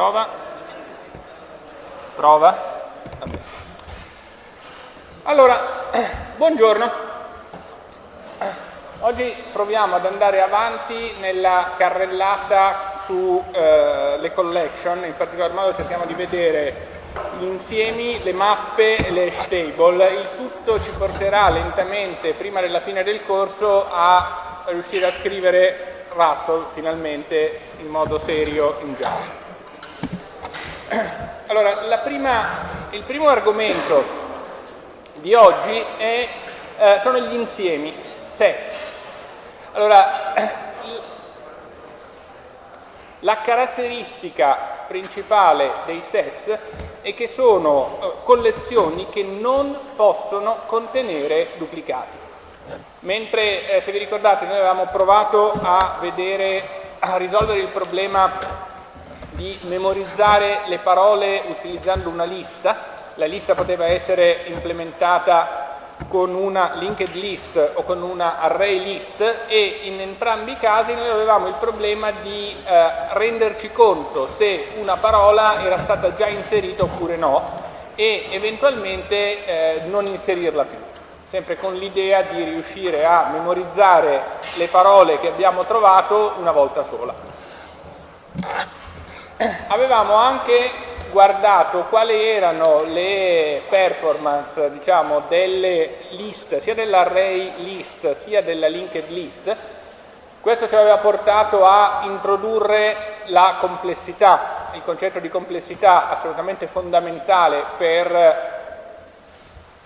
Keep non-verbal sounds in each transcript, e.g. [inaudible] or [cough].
Prova. Prova. Vabbè. Allora, [clears throat] buongiorno. Oggi proviamo ad andare avanti nella carrellata sulle eh, collection, in particolar modo cerchiamo di vedere gli insiemi, le mappe e le hash table. Il tutto ci porterà lentamente, prima della fine del corso, a riuscire a scrivere Russell finalmente in modo serio in Java. Allora, prima, il primo argomento di oggi è, eh, sono gli insiemi, sets. Allora, [clears throat] la caratteristica principale dei sets è che sono eh, collezioni che non possono contenere duplicati. Mentre, eh, se vi ricordate, noi avevamo provato a vedere, a risolvere il problema di memorizzare le parole utilizzando una lista, la lista poteva essere implementata con una linked list o con una array list e in entrambi i casi noi avevamo il problema di eh, renderci conto se una parola era stata già inserita oppure no e eventualmente eh, non inserirla più, sempre con l'idea di riuscire a memorizzare le parole che abbiamo trovato una volta sola avevamo anche guardato quali erano le performance diciamo, delle list, sia dell'array list sia della linked list. Questo ci aveva portato a introdurre la complessità, il concetto di complessità assolutamente fondamentale per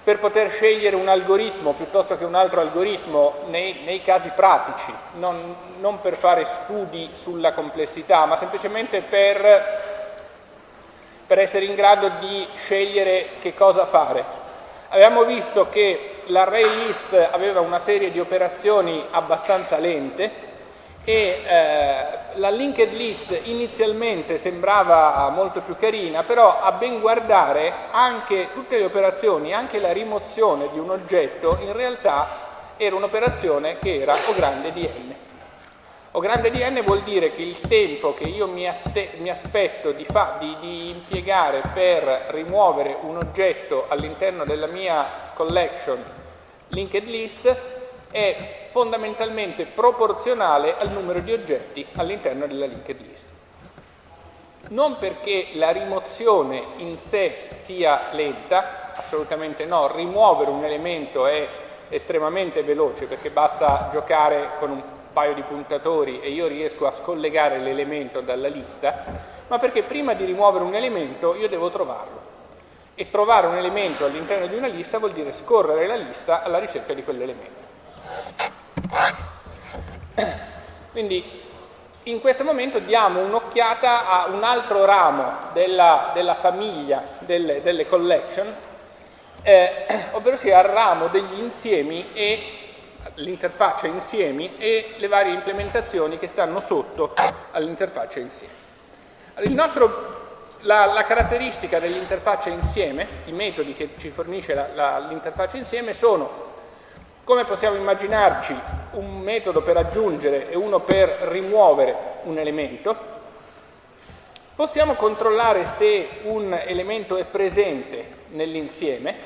per poter scegliere un algoritmo piuttosto che un altro algoritmo nei, nei casi pratici, non, non, per fare studi sulla complessità, ma semplicemente per, per essere in grado di scegliere che cosa fare. Avevamo visto che l'array list aveva una serie di operazioni abbastanza lente, e eh, la linked list inizialmente sembrava molto più carina, però a ben guardare anche tutte le operazioni, anche la rimozione di un oggetto, in realtà era un'operazione che era O grande di n. O grande di n vuol dire che il tempo che io mi, mi aspetto di, di, di impiegare per rimuovere un oggetto all'interno della mia collection linked list è fondamentalmente proporzionale al numero di oggetti all'interno della linked list. Non perché la rimozione in sé sia lenta, assolutamente no, rimuovere un elemento è estremamente veloce perché basta giocare con un paio di puntatori e io riesco a scollegare l'elemento dalla lista, ma perché prima di rimuovere un elemento io devo trovarlo. E trovare un elemento all'interno di una lista vuol dire scorrere la lista alla ricerca di quell'elemento. Quindi in questo momento diamo un'occhiata a un altro ramo della, della famiglia delle, delle collection, eh, ovvero sia il ramo degli insiemi e l'interfaccia insiemi e le varie implementazioni che stanno sotto all'interfaccia insieme. Allora, la, la, caratteristica dell'interfaccia insieme, i metodi che ci fornisce l'interfaccia insieme sono come possiamo immaginarci un metodo per aggiungere e uno per rimuovere un elemento? Possiamo controllare se un elemento è presente nell'insieme,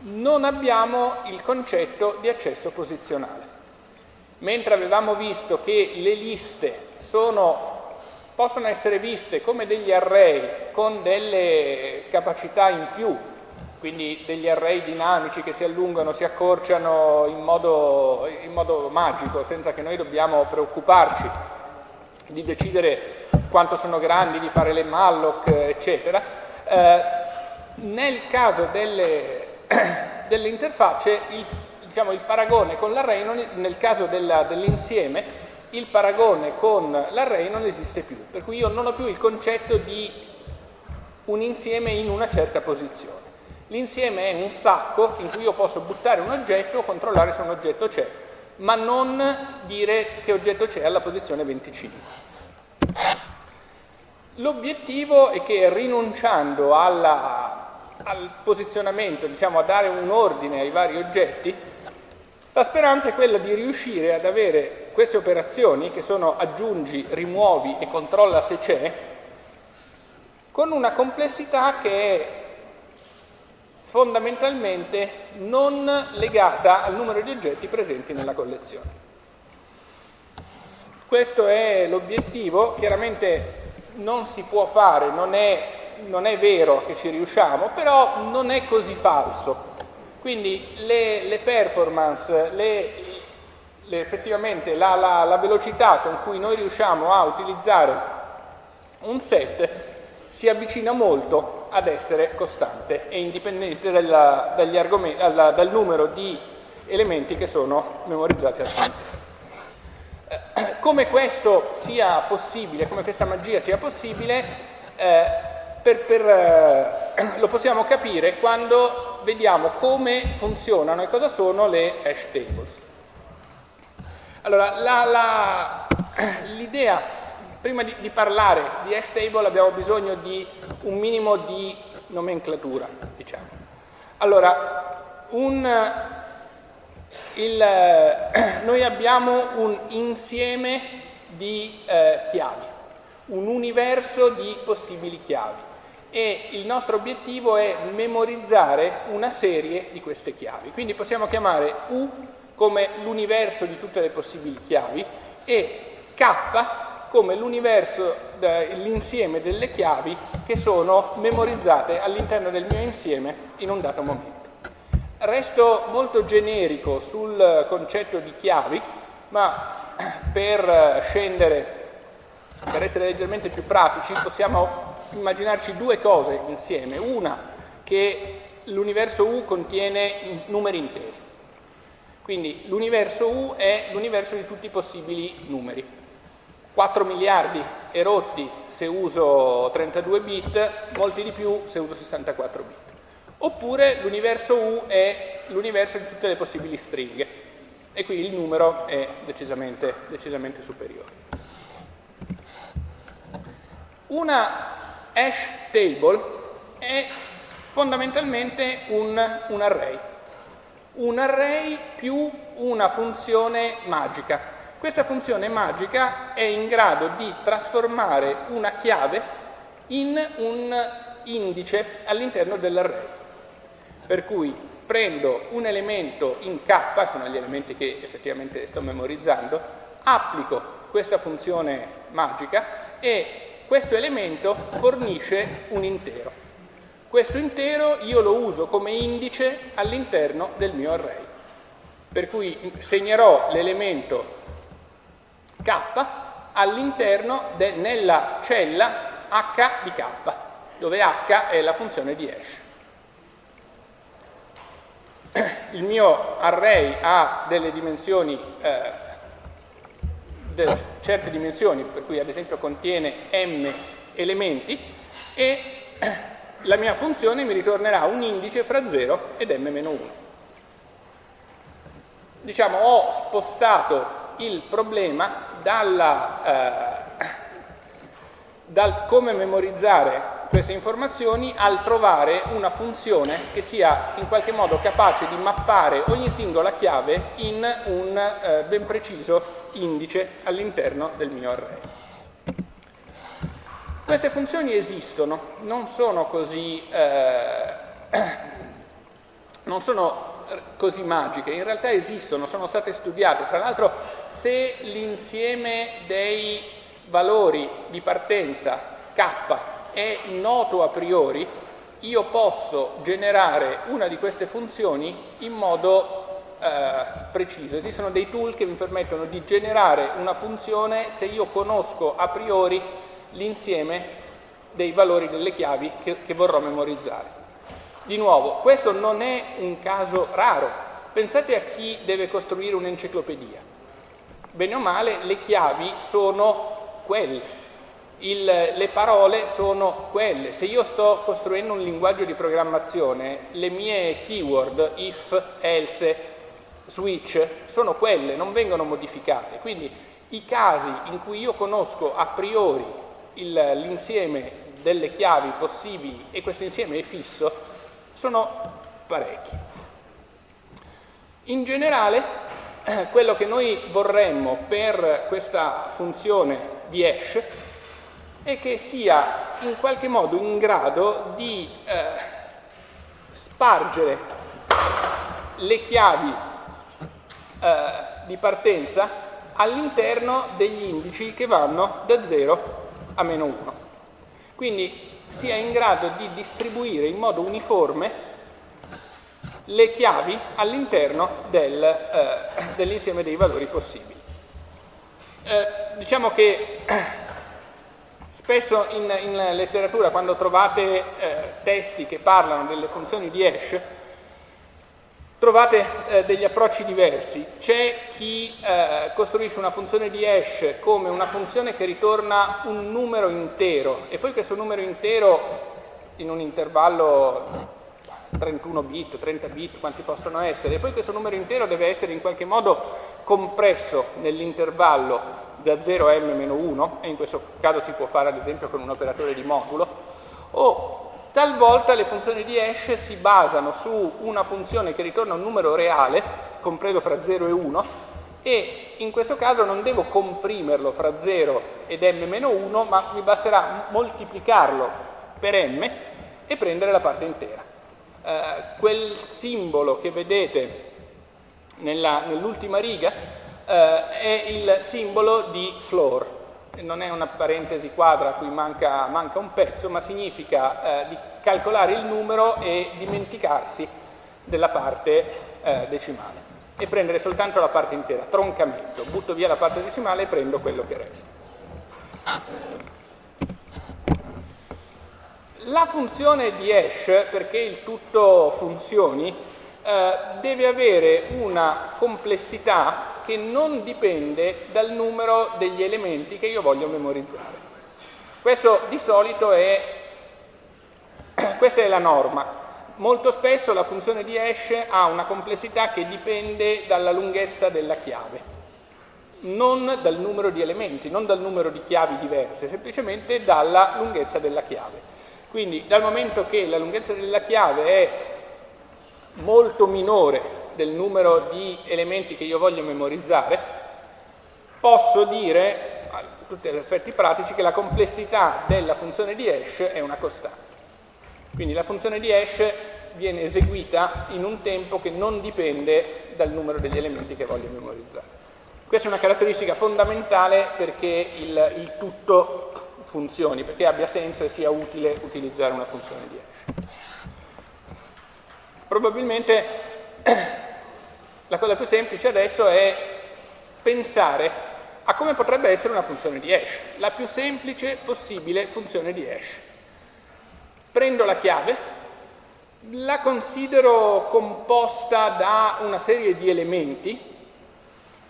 non abbiamo il concetto di accesso posizionale. Mentre avevamo visto che le liste sono, possono essere viste come degli array con delle capacità in più quindi degli array dinamici che si allungano, si accorciano in modo, in modo magico, senza che noi dobbiamo preoccuparci di decidere quanto sono grandi, di fare le malloc, eccetera. Eh, nel caso delle, [clears throat] delle interfacce, il, diciamo, il, paragone con l'array, nel caso dell'insieme, il paragone con l'array non esiste più, per cui io non ho più il concetto di un insieme in una certa posizione. L'insieme è un sacco in cui io posso buttare un oggetto o controllare se un oggetto c'è, ma non dire che oggetto c'è alla posizione 25. L'obiettivo è che rinunciando alla, al posizionamento, diciamo a dare un ordine ai vari oggetti, la speranza è quella di riuscire ad avere queste operazioni che sono aggiungi, rimuovi e controlla se c'è, con una complessità che è fondamentalmente non legata al numero di oggetti presenti nella collezione. Questo è l'obiettivo, chiaramente non si può fare, non è, non è, vero che ci riusciamo, però non è così falso. Quindi le, le performance, le, le, effettivamente la, la, la velocità con cui noi riusciamo a utilizzare un set si avvicina molto ad essere costante e indipendente dalla, dalla, dal numero di elementi che sono memorizzati al all'interno. Eh, come questo sia possibile, come questa magia sia possibile, eh, per, per, eh, lo possiamo capire quando vediamo come funzionano e cosa sono le hash tables. Allora, l'idea, prima di, di, parlare di hash table abbiamo bisogno di un minimo di nomenclatura, diciamo. Allora, un, il, [clears throat] noi abbiamo un insieme di eh, chiavi, un universo di possibili chiavi e il nostro obiettivo è memorizzare una serie di queste chiavi. Quindi possiamo chiamare U come l'universo di tutte le possibili chiavi e K come l'universo, l'insieme delle chiavi che sono memorizzate all'interno del mio insieme in un dato momento. Resto molto generico sul concetto di chiavi, ma [clears throat] per scendere, per essere leggermente più pratici, possiamo immaginarci due cose insieme. Una, che l'universo U contiene numeri interi quindi l'universo U è l'universo di tutti i possibili numeri. 4 miliardi e rotti se uso 32 bit, molti di più se uso 64 bit. Oppure l'universo U è l'universo di tutte le possibili stringhe e qui il numero è decisamente, decisamente superiore. Una hash table è fondamentalmente un, un array un array più una funzione magica. Questa funzione magica è in grado di trasformare una chiave in un indice all'interno dell'array. Per cui prendo un elemento in k, sono gli elementi che effettivamente sto memorizzando, applico questa funzione magica e questo elemento fornisce un intero. Questo intero io lo uso come indice all'interno del mio array. Per cui segnerò l'elemento k all'interno nella cella h di k, dove h è la funzione di hash. Il mio array ha delle dimensioni, eh, certe dimensioni, per cui ad esempio contiene m elementi e la mia funzione mi ritornerà un indice fra 0 ed m-1. Diciamo, ho spostato il problema dalla, eh, dal come memorizzare queste informazioni al trovare una funzione che sia in qualche modo capace di mappare ogni singola chiave in un eh, ben preciso indice all'interno del mio array. Queste funzioni esistono, non sono così, eh, [coughs] non sono così magiche, in realtà esistono, sono state studiate. Tra l'altro se l'insieme dei valori di partenza k è noto a priori, io posso generare una di queste funzioni in modo eh, preciso. Esistono dei tool che mi permettono di generare una funzione se io conosco a priori l'insieme dei valori delle chiavi che, che vorrò memorizzare. Di nuovo, questo non è un caso raro. Pensate a chi deve costruire un'enciclopedia. Bene o male, le chiavi sono quelle, il, le parole sono quelle. Se io sto costruendo un linguaggio di programmazione, le mie keyword, if, else, switch, sono quelle, non vengono modificate. Quindi i casi in cui io conosco a priori l'insieme delle chiavi possibili e questo insieme è fisso sono parecchi. In generale quello che noi vorremmo per questa funzione di hash e che sia in qualche modo in grado di eh, spargere le chiavi eh, di partenza all'interno degli indici che vanno da 0 a meno 1. Quindi sia in grado di distribuire in modo uniforme le chiavi all'interno del, eh, dell'insieme dei valori possibili. Eh, diciamo che [clears throat] spesso in, in, letteratura quando trovate eh, testi che parlano delle funzioni di hash trovate eh, degli approcci diversi. C'è chi eh, costruisce una funzione di hash come una funzione che ritorna un numero intero e poi questo numero intero in un intervallo 31 bit, 30 bit, quanti possono essere, e poi questo numero intero deve essere in qualche modo compresso nell'intervallo da 0 a m-1, e in questo caso si può fare ad esempio con un operatore di modulo, o talvolta le funzioni di hash si basano su una funzione che ritorna un numero reale, compreso fra 0 e 1, e in questo caso non devo comprimerlo fra 0 ed m-1, ma mi basterà moltiplicarlo per m e prendere la parte intera. Eh, quel simbolo che vedete nell'ultima nell riga eh, è il simbolo di floor, non è una parentesi quadra a cui manca, manca un pezzo, ma significa eh, di calcolare il numero e dimenticarsi della parte eh, decimale e prendere soltanto la parte intera, troncamento, butto via la parte decimale e prendo quello che resta. La funzione di hash, perché il tutto funzioni, eh, deve avere una complessità che non dipende dal numero degli elementi che io voglio memorizzare. Questo di solito è, [clears throat] questa è la norma. Molto spesso la funzione di hash ha una complessità che dipende dalla lunghezza della chiave, non dal numero di elementi, non dal numero di chiavi diverse, semplicemente dalla lunghezza della chiave. Quindi dal momento che la lunghezza della chiave è molto minore del numero di elementi che io voglio memorizzare, posso dire, a tutti gli effetti pratici, che la complessità della funzione di hash è una costante. Quindi la funzione di hash viene eseguita in un tempo che non dipende dal numero degli elementi che voglio memorizzare. Questa è una caratteristica fondamentale perché il, il tutto funzioni, perché abbia senso e sia utile utilizzare una funzione di hash. Probabilmente [clears throat] la cosa più semplice adesso è pensare a come potrebbe essere una funzione di hash, la più semplice possibile funzione di hash. Prendo la chiave, la considero composta da una serie di elementi,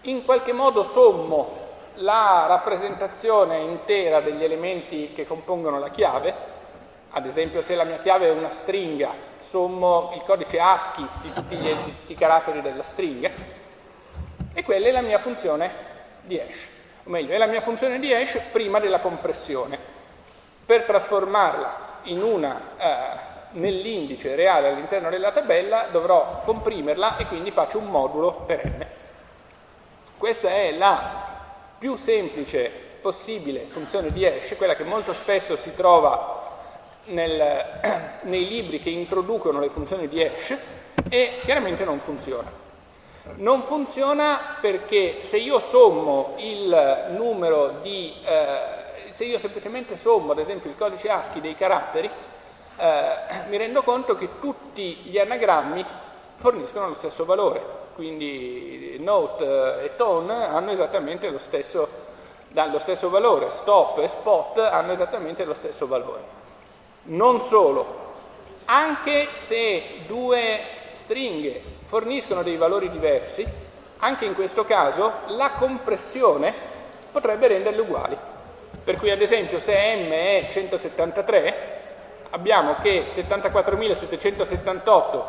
in qualche modo sommo la rappresentazione intera degli elementi che compongono la chiave, ad esempio se la mia chiave è una stringa, sommo il codice ASCII di tutti gli, i caratteri della stringa, e quella è la mia funzione di hash, o meglio, è la mia funzione di hash prima della compressione. Per trasformarla eh, nell'indice reale all'interno della tabella dovrò comprimerla e quindi faccio un modulo per n. Questa è la più semplice possibile funzione di hash, quella che molto spesso si trova nel, [clears throat] nei libri che introducono le funzioni di hash e chiaramente non funziona. Non funziona perché se io sommo il numero di, eh, se io semplicemente sommo ad esempio il codice ASCII dei caratteri, eh, [clears throat] mi rendo conto che tutti gli anagrammi forniscono lo stesso valore quindi note eh, e tone hanno esattamente lo stesso, lo stesso valore, stop e spot hanno esattamente lo stesso valore. Non solo, anche se due stringhe forniscono dei valori diversi, anche in questo caso la compressione potrebbe renderle uguali. Per cui ad esempio se m è 173, abbiamo che 74.778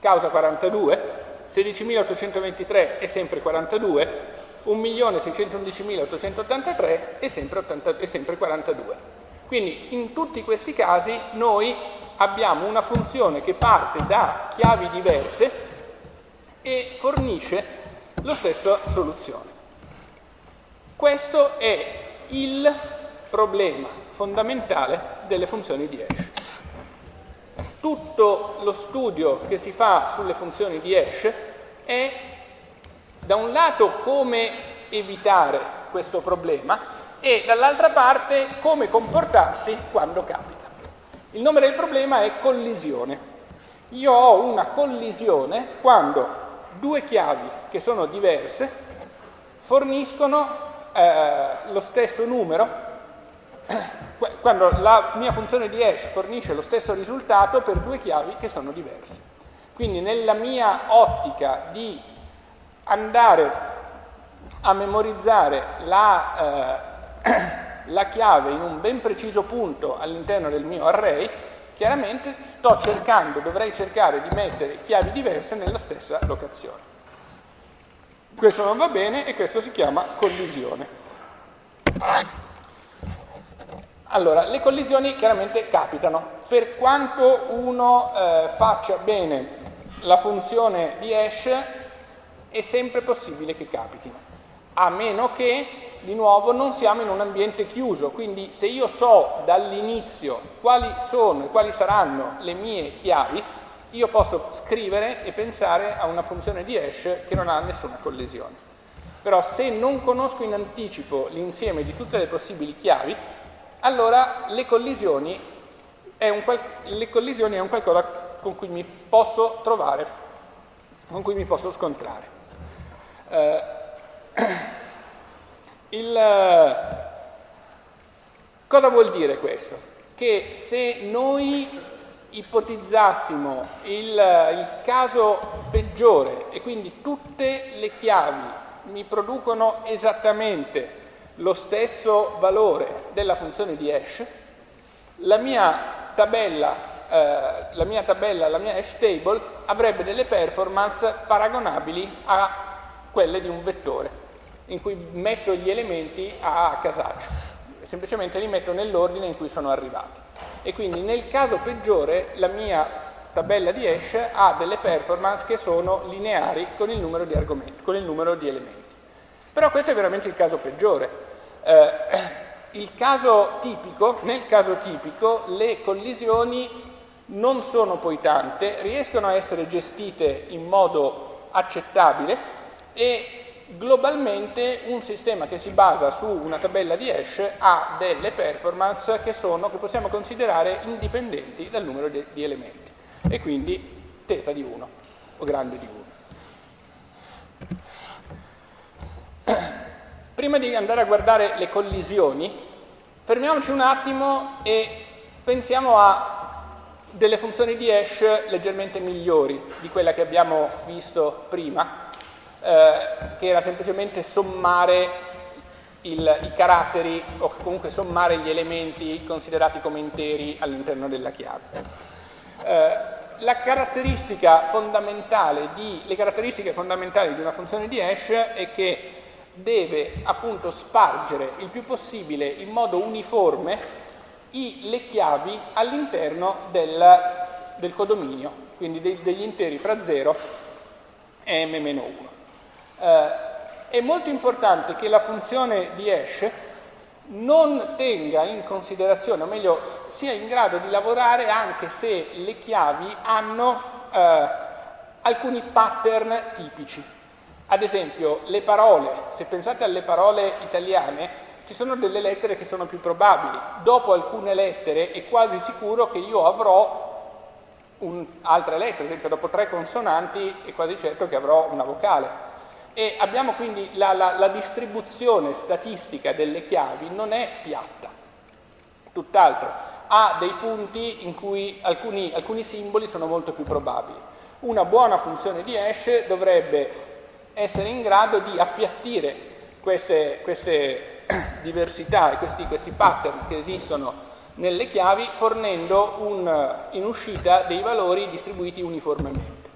causa 42, 16.823 è sempre 42, 1.611.883 è sempre, 80, è sempre 42. Quindi in tutti questi casi noi abbiamo una funzione che parte da chiavi diverse e fornisce la stessa soluzione. Questo è il problema fondamentale delle funzioni di hash. Tutto lo studio che si fa sulle funzioni di hash è da un lato come evitare questo problema e dall'altra parte come comportarsi quando capita. Il nome del problema è collisione. Io ho una collisione quando due chiavi che sono diverse forniscono eh, lo stesso numero quando la mia funzione di hash fornisce lo stesso risultato per due chiavi che sono diverse. Quindi nella mia ottica di andare a memorizzare la, eh, [coughs] la chiave in un ben preciso punto all'interno del mio array, chiaramente sto cercando, dovrei cercare di mettere chiavi diverse nella stessa locazione. Questo non va bene e questo si chiama collisione. Allora, le collisioni chiaramente capitano. Per quanto uno eh, faccia bene la funzione di hash, è sempre possibile che capitino, a meno che, di nuovo, non siamo in un ambiente chiuso. Quindi se io so dall'inizio quali sono e quali saranno le mie chiavi, io posso scrivere e pensare a una funzione di hash che non ha nessuna collisione. Però se non conosco in anticipo l'insieme di tutte le possibili chiavi, allora le collisioni, è un, le collisioni è un qualcosa con cui mi posso trovare, con cui mi posso scontrare. Eh, [clears throat] il, cosa vuol dire questo? Che se noi ipotizzassimo il, il caso peggiore e quindi tutte le chiavi mi producono esattamente lo stesso valore della funzione di hash, la mia tabella, eh, la mia, tabella, la mia hash table avrebbe delle performance paragonabili a quelle di un vettore, in cui metto gli elementi a casaccio, semplicemente li metto nell'ordine in cui sono arrivati. E quindi nel caso peggiore la mia tabella di hash ha delle performance che sono lineari con il numero di argomenti, con il numero di elementi. Però questo è veramente il caso peggiore, eh, caso tipico, nel caso tipico le collisioni non sono poi tante, riescono a essere gestite in modo accettabile e globalmente un sistema che si basa su una tabella di hash ha delle performance che, sono, che possiamo considerare indipendenti dal numero di, di elementi e quindi θ di 1 o grande di 1. Prima di andare a guardare le collisioni, fermiamoci un attimo e pensiamo a delle funzioni di hash leggermente migliori di quella che abbiamo visto prima, eh, che era semplicemente sommare il, i caratteri o comunque sommare gli elementi considerati come interi all'interno della chiave. Eh, la caratteristica fondamentale di, le caratteristiche fondamentali di una funzione di hash è che deve appunto spargere il più possibile in modo uniforme i, le chiavi all'interno del, del, codominio, quindi dei, degli interi fra 0 e m-1. Eh, è molto importante che la funzione di hash non tenga in considerazione, o meglio, sia in grado di lavorare anche se le chiavi hanno eh, alcuni pattern tipici. Ad esempio, le parole, se pensate alle parole italiane, ci sono delle lettere che sono più probabili. Dopo alcune lettere è quasi sicuro che io avrò un, altre lettere, ad esempio dopo tre consonanti è quasi certo che avrò una vocale. E abbiamo quindi la, la, la distribuzione statistica delle chiavi non è piatta, tutt'altro, ha dei punti in cui alcuni, alcuni simboli sono molto più probabili. Una buona funzione di hash dovrebbe essere in grado di appiattire queste, queste [clears throat] diversità e questi, questi, pattern che esistono nelle chiavi fornendo un, in uscita dei valori distribuiti uniformemente.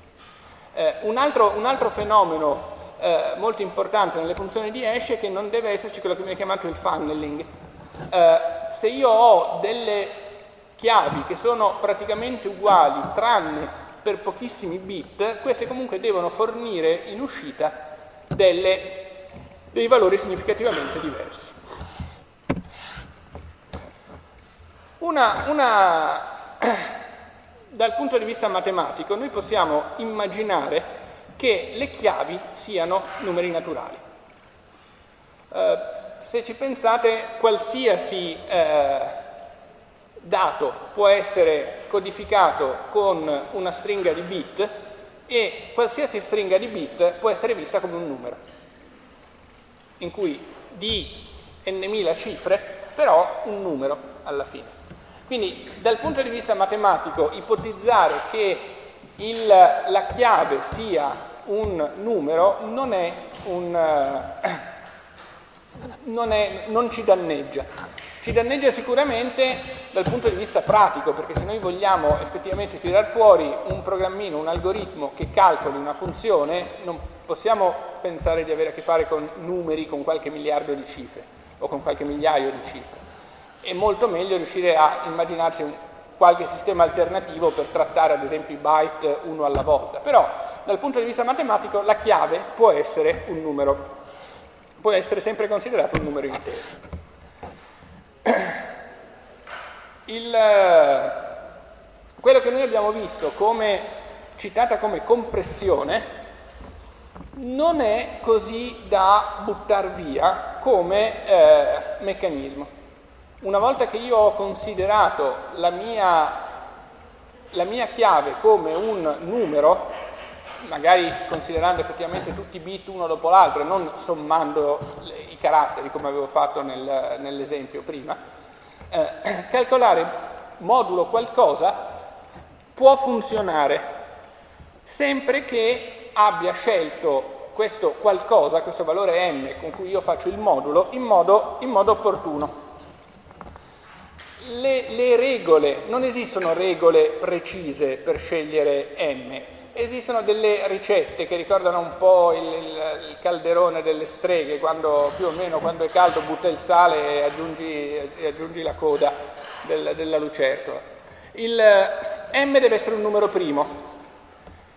Eh, un, altro, un, altro, fenomeno eh, molto importante nelle funzioni di hash è che non deve esserci quello che viene chiamato il funneling. Eh, se io ho delle chiavi che sono praticamente uguali tranne per pochissimi bit, queste comunque devono fornire in uscita delle, dei valori significativamente diversi. Una, una, [clears throat] dal punto di vista matematico noi possiamo immaginare che le chiavi siano numeri naturali. Eh, se ci pensate, qualsiasi eh, dato può essere codificato con una stringa di bit e qualsiasi stringa di bit può essere vista come un numero, in cui di n.000 cifre, però un numero alla fine. Quindi dal punto di vista matematico ipotizzare che il, la chiave sia un numero non, un, [coughs] non, è, non ci danneggia. Ci danneggia sicuramente dal punto di vista pratico, perché se noi vogliamo effettivamente tirar fuori un programmino, un algoritmo che calcoli una funzione, non possiamo pensare di avere a che fare con numeri con qualche miliardo di cifre o con qualche migliaio di cifre. È molto meglio riuscire a immaginarsi un, qualche sistema alternativo per trattare ad esempio i byte uno alla volta. Però dal punto di vista matematico la chiave può essere un numero, può essere sempre considerato un numero intero. Il, quello che noi abbiamo visto come citata come compressione non è così da buttare via come eh, meccanismo. Una volta che io ho considerato la mia, la mia chiave come un numero, magari considerando effettivamente tutti i bit uno dopo l'altro e non sommando i caratteri come avevo fatto nel, nell'esempio prima, eh, [clears throat] calcolare modulo qualcosa può funzionare sempre che abbia scelto questo qualcosa, questo valore m con cui io faccio il modulo, in modo, in modo opportuno. Le, le, regole, non esistono regole precise per scegliere m, esistono delle ricette che ricordano un po' il, il, il, calderone delle streghe, quando più o meno quando è caldo butta il sale e aggiungi, e aggiungi la coda del, della lucertola. Il m deve essere un numero primo,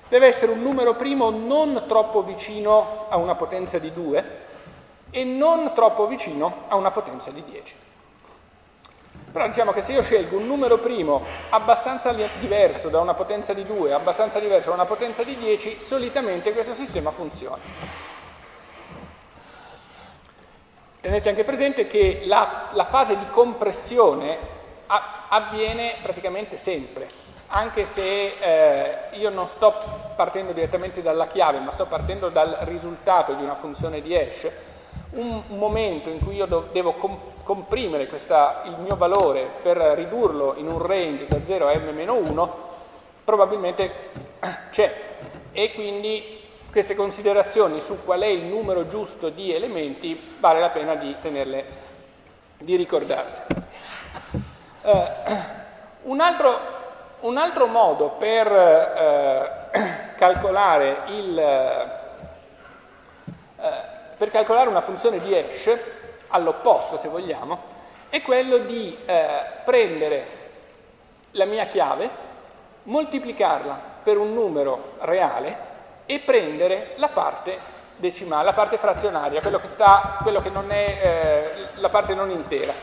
deve essere un numero primo non troppo vicino a una potenza di 2 e non troppo vicino a una potenza di 10. Però diciamo che se io scelgo un numero primo abbastanza diverso da una potenza di 2, abbastanza diverso da una potenza di 10, solitamente questo sistema funziona. Tenete anche presente che la, la fase di compressione avviene praticamente sempre, anche se eh, io non sto partendo direttamente dalla chiave, ma sto partendo dal risultato di una funzione di hash, un momento in cui io devo comprimere questa, il mio valore per ridurlo in un range da 0 a m-1 probabilmente [clears throat] c'è e quindi queste considerazioni su qual è il numero giusto di elementi vale la pena di tenerle, di ricordarsi. Uh, [clears throat] un, altro, un, altro, modo per uh, [clears throat] calcolare il uh, per calcolare una funzione di hash, all'opposto se vogliamo, è quello di eh, prendere la mia chiave, moltiplicarla per un numero reale e prendere la parte decimale, la parte frazionaria, quello che, sta, quello che non è eh, la parte non intera.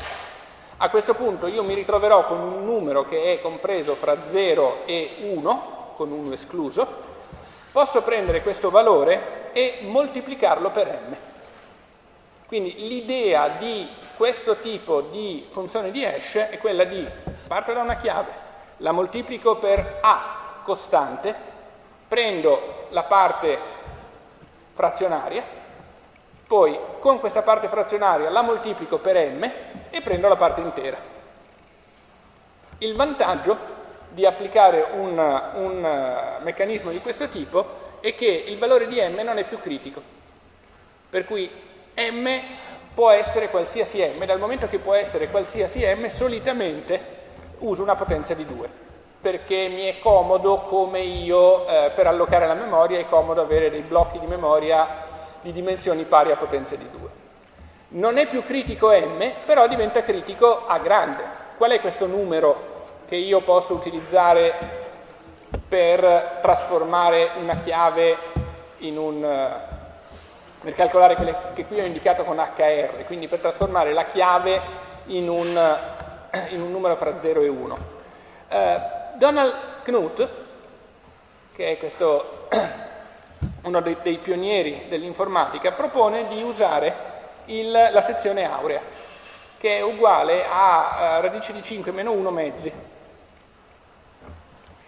A questo punto io mi ritroverò con un numero che è compreso fra 0 e 1, con 1 escluso, posso prendere questo valore e moltiplicarlo per m. Quindi l'idea di questo tipo di funzione di hash è quella di parto da una chiave, la moltiplico per A costante, prendo la parte frazionaria, poi con questa parte frazionaria la moltiplico per m e prendo la parte intera. Il vantaggio di applicare un, un uh, meccanismo di questo tipo è che il valore di m non è più critico, per cui m può essere qualsiasi m, dal momento che può essere qualsiasi m, solitamente uso una potenza di 2, perché mi è comodo come io, eh, per allocare la memoria, è comodo avere dei blocchi di memoria di dimensioni pari a potenza di 2. Non è più critico m, però diventa critico a grande. Qual è questo numero che io posso utilizzare per trasformare una chiave in un per calcolare quelle che qui ho indicato con HR, quindi per trasformare la chiave in un, in un numero fra 0 e 1. Eh, Donald Knuth, che è questo, [coughs] uno dei, dei pionieri dell'informatica, propone di usare il, la sezione aurea, che è uguale a, a radice di 5 meno 1 mezzi.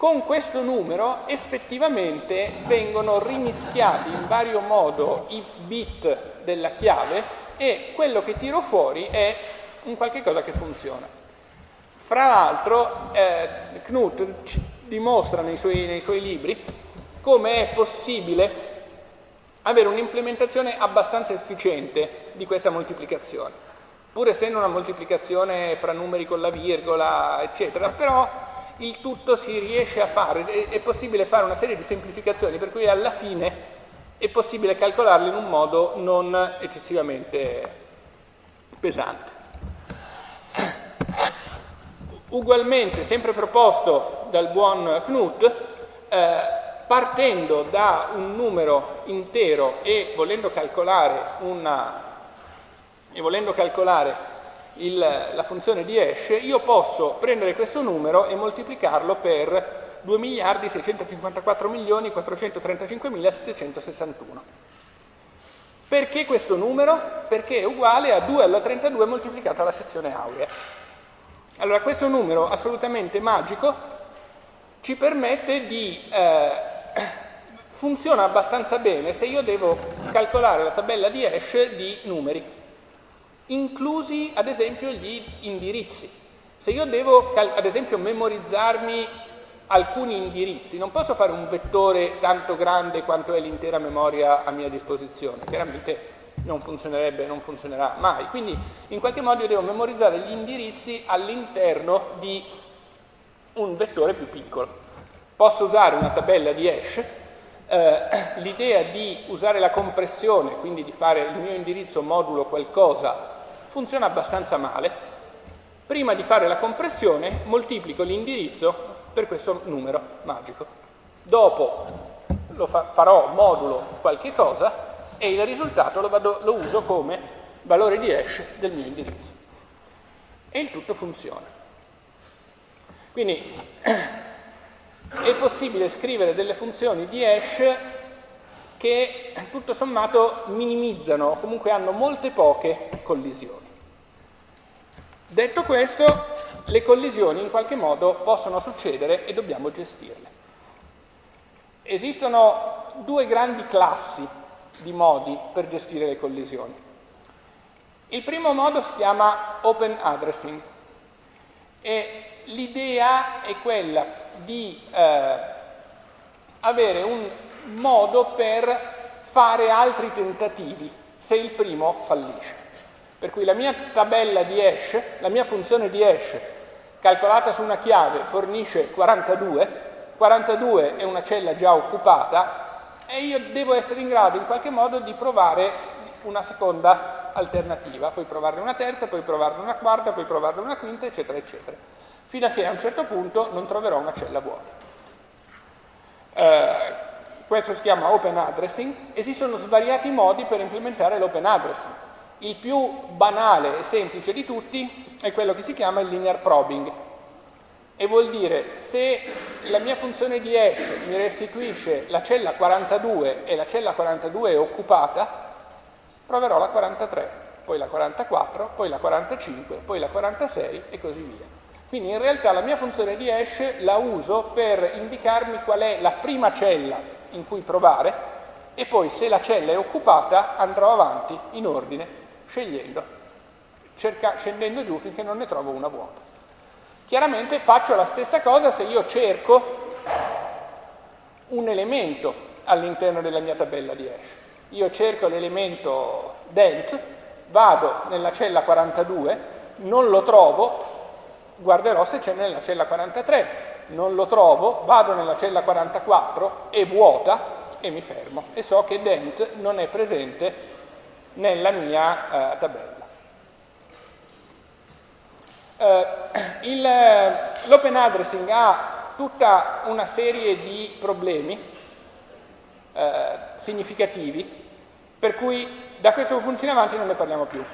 Con questo numero effettivamente vengono rimischiati in vario modo i bit della chiave e quello che tiro fuori è un qualche cosa che funziona. Fra l'altro eh, Knut dimostra nei suoi, nei suoi libri come è possibile avere un'implementazione abbastanza efficiente di questa moltiplicazione, pur essendo una moltiplicazione fra numeri con la virgola, eccetera, però il tutto si riesce a fare, è possibile fare una serie di semplificazioni per cui alla fine è possibile calcolarli in un modo non eccessivamente pesante. Ugualmente, sempre proposto dal buon Knut, eh, partendo da un numero intero e volendo calcolare, una, e volendo calcolare il, la funzione di hash, io posso prendere questo numero e moltiplicarlo per 2 miliardi 654 milioni 435 761. Perché questo numero? Perché è uguale a 2 alla 32 moltiplicato alla sezione aurea. Allora questo numero assolutamente magico ci permette di eh, [coughs] funziona abbastanza bene se io devo calcolare la tabella di hash di numeri, inclusi ad esempio gli indirizzi. Se io devo ad esempio memorizzarmi alcuni indirizzi, non posso fare un vettore tanto grande quanto è l'intera memoria a mia disposizione, chiaramente non funzionerebbe, non funzionerà mai. Quindi in qualche modo io devo memorizzare gli indirizzi all'interno di un vettore più piccolo. Posso usare una tabella di hash, eh, [clears throat] l'idea di usare la compressione, quindi di fare il mio indirizzo modulo qualcosa, funziona abbastanza male. Prima di fare la compressione moltiplico l'indirizzo per questo numero magico. Dopo lo fa farò modulo qualche cosa e il risultato lo, vado, lo uso come valore di hash del mio indirizzo. E il tutto funziona. Quindi [clears throat] è possibile scrivere delle funzioni di hash che tutto sommato minimizzano o comunque hanno molte poche collisioni. Detto questo, le collisioni in qualche modo possono succedere e dobbiamo gestirle. Esistono due grandi classi di modi per gestire le collisioni. Il primo modo si chiama open addressing e l'idea è quella di eh, avere un modo per fare altri tentativi se il primo fallisce. Per cui la mia tabella di hash, la mia funzione di hash calcolata su una chiave fornisce 42, 42 è una cella già occupata e io devo essere in grado in qualche modo di provare una seconda alternativa, poi provarne una terza, poi provarne una quarta, poi provarne una quinta, eccetera, eccetera fino a che a un certo punto non troverò una cella vuota. Eh, questo si chiama open addressing, esistono svariati modi per implementare l'open addressing. Il più banale e semplice di tutti è quello che si chiama il linear probing e vuol dire se la mia funzione di hash mi restituisce la cella 42 e la cella 42 è occupata, proverò la 43, poi la 44, poi la 45, poi la 46 e così via. Quindi in realtà la mia funzione di hash la uso per indicarmi qual è la prima cella in cui provare e poi se la cella è occupata andrò avanti in ordine scegliendo, cerca, scendendo giù finché non ne trovo una vuota. Chiaramente faccio la stessa cosa se io cerco un elemento all'interno della mia tabella di hash. Io cerco l'elemento dent, vado nella cella 42, non lo trovo, guarderò se c'è nella cella 43, non lo trovo, vado nella cella 44, è vuota e mi fermo e so che dent non è presente nella mia eh, tabella. Eh, L'open addressing ha tutta una serie di problemi eh, significativi, per cui da questo punto in avanti non ne parliamo più.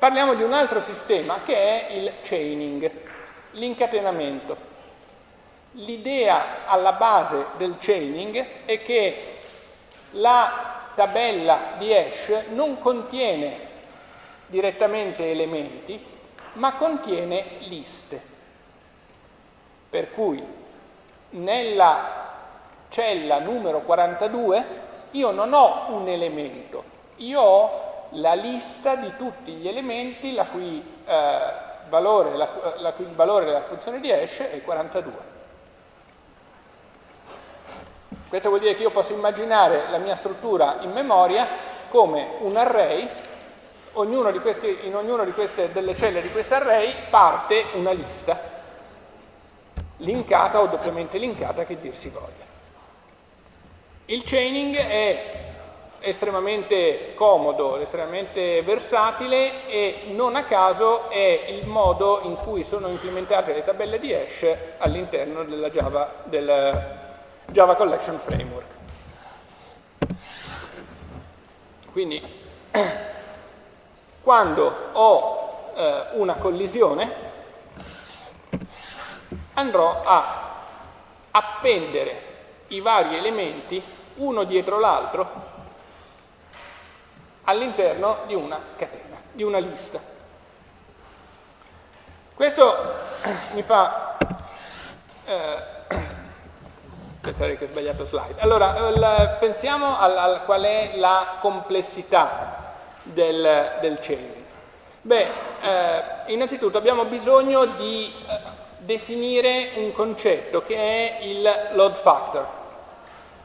Parliamo di un altro sistema che è il chaining, l'incatenamento. L'idea alla base del chaining è che la tabella di hash non contiene direttamente elementi, ma contiene liste. Per cui nella cella numero 42 io non ho un elemento, io ho la lista di tutti gli elementi la cui, eh, valore, la, la cui valore della funzione di hash è 42. Questo vuol dire che io posso immaginare la mia struttura in memoria come un array, ognuno questi, in ognuna di queste, delle celle di questo array parte una lista, linkata o doppiamente linkata che dir si voglia. Il chaining è estremamente comodo, estremamente versatile e non a caso è il modo in cui sono implementate le tabelle di hash all'interno della Java, del Java Collection Framework. Quindi [clears throat] quando ho eh, una collisione andrò a appendere i vari elementi uno dietro l'altro all'interno di una catena, di una lista. Questo [clears throat] mi fa eh, [clears throat] pensare che ho sbagliato slide. Allora, pensiamo al, qual è la complessità del, del chaining. Beh, eh, innanzitutto abbiamo bisogno di eh, definire un concetto che è il load factor.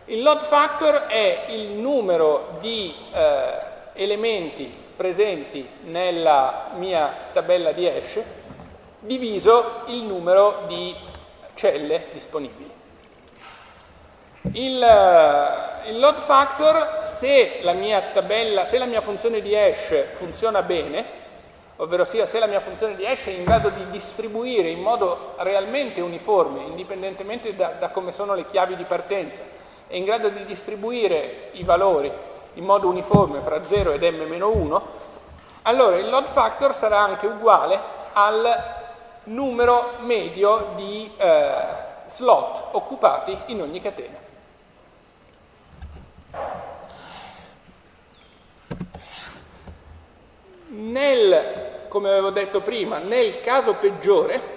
Il load factor è il numero di eh, elementi presenti nella mia tabella di hash diviso il numero di celle disponibili. Il, eh, il, load factor, se la mia tabella, se la mia funzione di hash funziona bene, ovvero sia se la mia funzione di hash è in grado di distribuire in modo realmente uniforme, indipendentemente da, da come sono le chiavi di partenza, è in grado di distribuire i valori in modo uniforme fra 0 ed m-1, allora il load factor sarà anche uguale al numero medio di eh, slot occupati in ogni catena. Nel, come avevo detto prima, nel caso peggiore,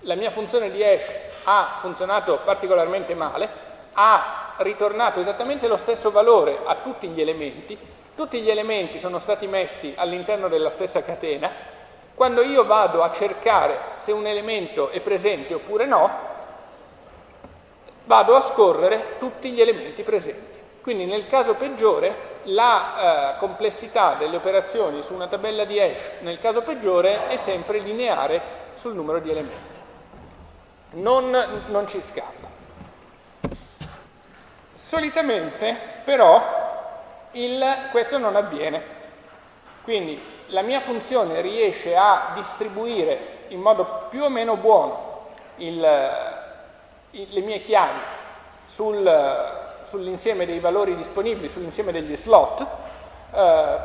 la mia funzione di hash ha funzionato particolarmente male, ha ritornato esattamente lo stesso valore a tutti gli elementi, tutti gli elementi sono stati messi all'interno della stessa catena, quando io vado a cercare se un elemento è presente oppure no, vado a scorrere tutti gli elementi presenti. Quindi nel caso peggiore la eh, complessità delle operazioni su una tabella di hash nel caso peggiore è sempre lineare sul numero di elementi. Non, non ci scappa. Solitamente però il, questo non avviene. Quindi la mia funzione riesce a distribuire in modo più o meno buono il, il, le mie chiavi sul, sull'insieme dei valori disponibili, sull'insieme degli slot. Eh,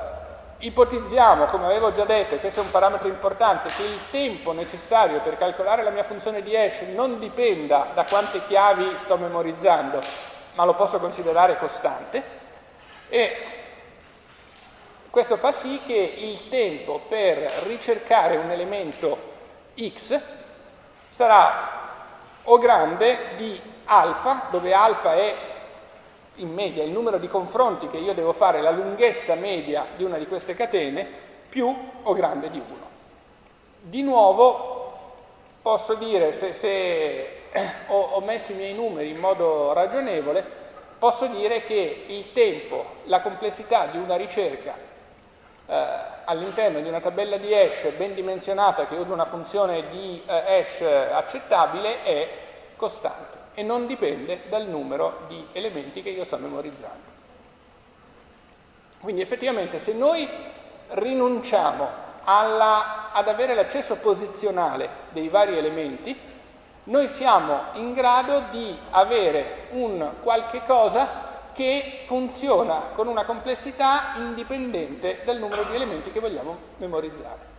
ipotizziamo, come avevo già detto, e questo è un parametro importante, che il tempo necessario per calcolare la mia funzione di hash non dipenda da quante chiavi sto memorizzando, ma lo posso considerare costante e questo fa sì che il tempo per ricercare un elemento x sarà o grande di alfa, dove alfa è in media il numero di confronti che io devo fare, la lunghezza media di una di queste catene, più o grande di 1. Di nuovo posso dire, se, se ho, ho messo i miei numeri in modo ragionevole, posso dire che il tempo, la complessità di una ricerca eh, all'interno di una tabella di hash ben dimensionata che usa una funzione di eh, hash accettabile è costante e non dipende dal numero di elementi che io sto memorizzando. Quindi effettivamente se noi rinunciamo alla, ad avere l'accesso posizionale dei vari elementi, noi siamo in grado di avere un qualche cosa che funziona con una complessità indipendente dal numero di elementi che vogliamo memorizzare.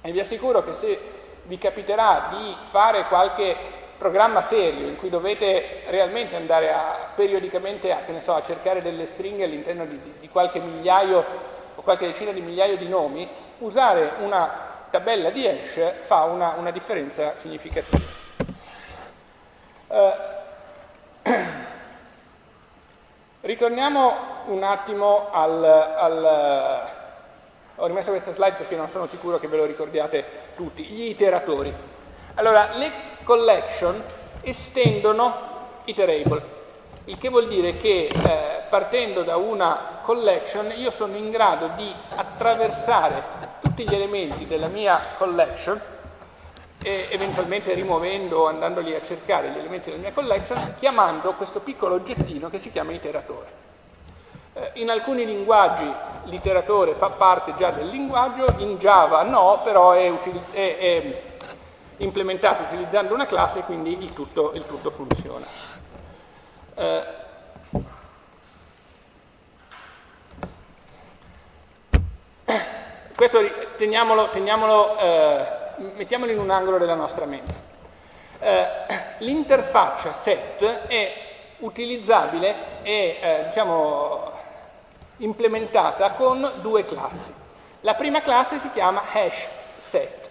E vi assicuro che se vi capiterà di fare qualche programma serio in cui dovete realmente andare a, periodicamente a, so, a cercare delle stringhe all'interno di, di, qualche migliaio o qualche decina di migliaio di nomi, usare una tabella di hash fa una, una differenza significativa. Uh, [clears throat] ritorniamo un attimo al, al ho rimesso questa slide perché non sono sicuro che ve lo ricordiate tutti, gli iteratori. Allora, le collection estendono iterable, il che vuol dire che eh, partendo da una collection io sono in grado di attraversare tutti gli elementi della mia collection e eventualmente rimuovendo o andandoli a cercare gli elementi della mia collection chiamando questo piccolo oggettino che si chiama iteratore. Eh, in alcuni linguaggi l'iteratore fa parte già del linguaggio, in Java no, però è, è, è implementato utilizzando una classe, quindi il tutto, il tutto funziona. Eh, questo teniamolo, teniamolo, eh, mettiamolo in un angolo della nostra mente. Eh, l'interfaccia set è utilizzabile e eh, diciamo, implementata con due classi. La prima classe si chiama hash set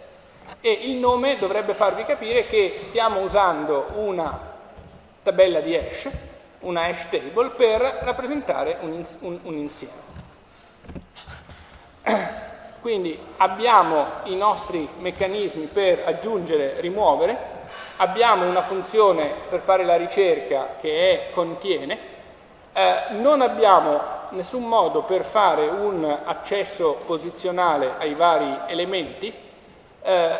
e il nome dovrebbe farvi capire che stiamo usando una tabella di hash, una hash table, per rappresentare un, un, un insieme. Quindi abbiamo i nostri meccanismi per aggiungere, rimuovere, abbiamo una funzione per fare la ricerca che è contiene, eh, non abbiamo nessun modo per fare un accesso posizionale ai vari elementi, eh,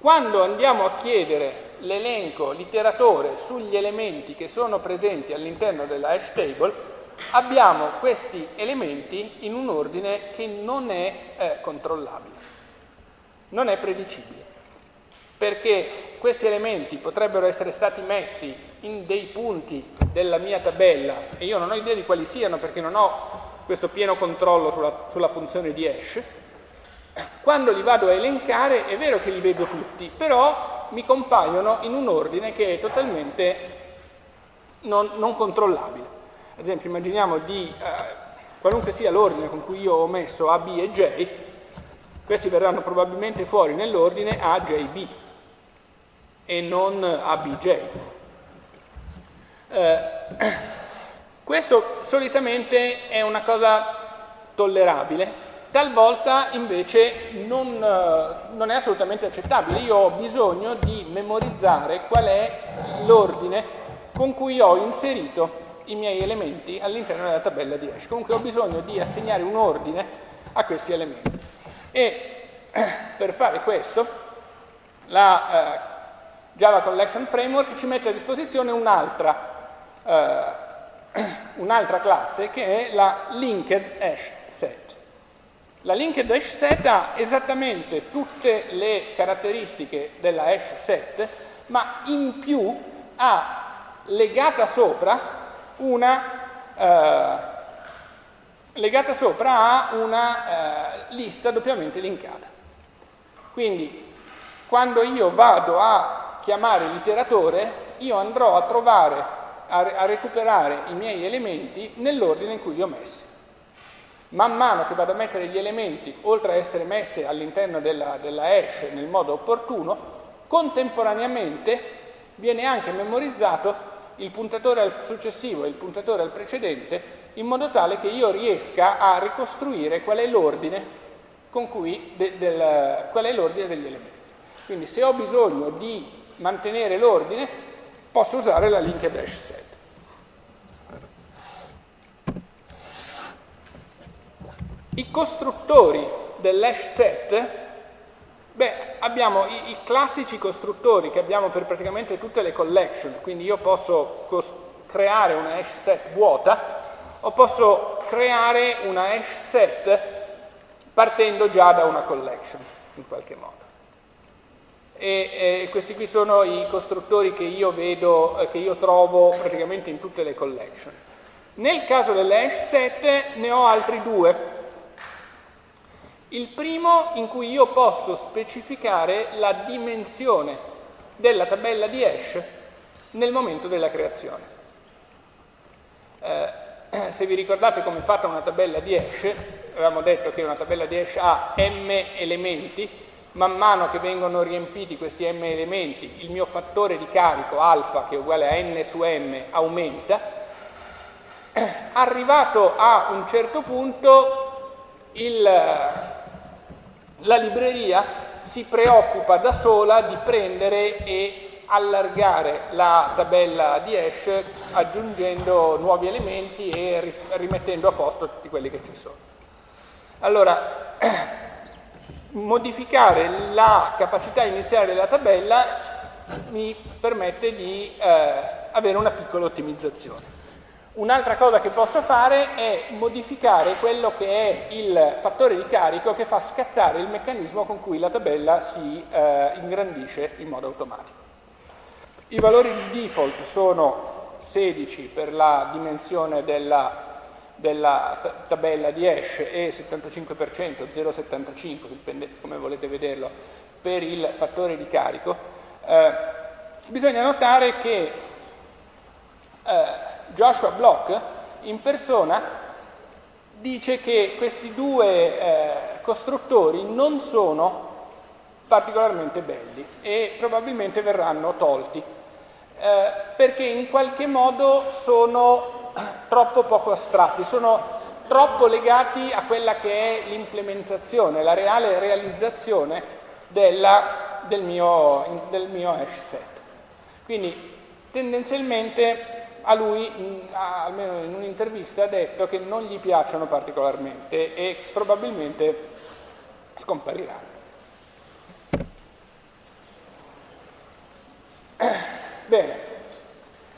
quando andiamo a chiedere l'elenco, l'iteratore sugli elementi che sono presenti all'interno della hash table, abbiamo questi elementi in un ordine che non è eh, controllabile, non è predicibile, perché questi elementi potrebbero essere stati messi in dei punti della mia tabella e io non ho idea di quali siano perché non ho questo pieno controllo sulla, sulla funzione di hash, quando li vado a elencare è vero che li vedo tutti, però mi compaiono in un ordine che è totalmente non, non controllabile. Ad esempio immaginiamo di, eh, qualunque sia l'ordine con cui io ho messo A, B e J, questi verranno probabilmente fuori nell'ordine A, J, B e non A, B, J. Eh, [clears throat] questo solitamente è una cosa tollerabile, talvolta invece non, eh, non, è assolutamente accettabile. Io ho bisogno di memorizzare qual è l'ordine con cui ho inserito i miei elementi all'interno della tabella di hash. Comunque ho bisogno di assegnare un ordine a questi elementi. E [clears throat] per fare questo la eh, Java Collection Framework ci mette a disposizione un'altra eh, [clears throat] un'altra classe che è la linked hash set. La linked hash set ha esattamente tutte le caratteristiche della hash set, ma in più ha legata sopra una, eh, legata sopra a una eh, lista doppiamente linkata. Quindi quando io vado a chiamare l'iteratore, io andrò a trovare, a, a recuperare i miei elementi nell'ordine in cui li ho messi. Man mano che vado a mettere gli elementi, oltre a essere messi all'interno della, della hash nel modo opportuno, contemporaneamente viene anche memorizzato il puntatore al successivo e il puntatore al precedente in modo tale che io riesca a ricostruire qual è l'ordine de, degli elementi. Quindi se ho bisogno di mantenere l'ordine posso usare la linked hash set. I costruttori dell'hash set Beh, abbiamo i, i, classici costruttori che abbiamo per praticamente tutte le collection, quindi io posso creare una hash set vuota o posso creare una hash set partendo già da una collection, in qualche modo. e eh, questi qui sono i costruttori che io vedo, eh, che io trovo praticamente in tutte le collection. Nel caso delle hash set ne ho altri due. Il primo in cui io posso specificare la dimensione della tabella di hash nel momento della creazione. Eh, [clears throat] se vi ricordate come è fatta una tabella di hash, avevamo detto che una tabella di hash ha m elementi, man mano che vengono riempiti questi m elementi, il mio fattore di carico alfa, che è uguale a n su m, aumenta, [clears throat] arrivato a un certo punto il, la libreria si preoccupa da sola di prendere e allargare la tabella di hash aggiungendo nuovi elementi e rimettendo a posto tutti quelli che ci sono. Allora, [clears throat] modificare la capacità iniziale della tabella mi permette di eh, avere una piccola ottimizzazione. Un'altra cosa che posso fare è modificare quello che è il fattore di carico che fa scattare il meccanismo con cui la tabella si eh, ingrandisce in modo automatico. I valori di default sono 16 per la dimensione della della tabella di hash e 75%, 0,75, dipende come volete vederlo, per il fattore di carico, eh, bisogna notare che eh, Joshua Block in persona dice che questi due eh, costruttori non sono particolarmente belli e probabilmente verranno tolti eh, perché in qualche modo sono [clears throat] troppo poco astratti, sono troppo legati a quella che è l'implementazione, la reale realizzazione della, del, mio, del, mio, hash set. Quindi tendenzialmente a lui, almeno in un'intervista, ha detto che non gli piacciono particolarmente e probabilmente scompariranno. Bene,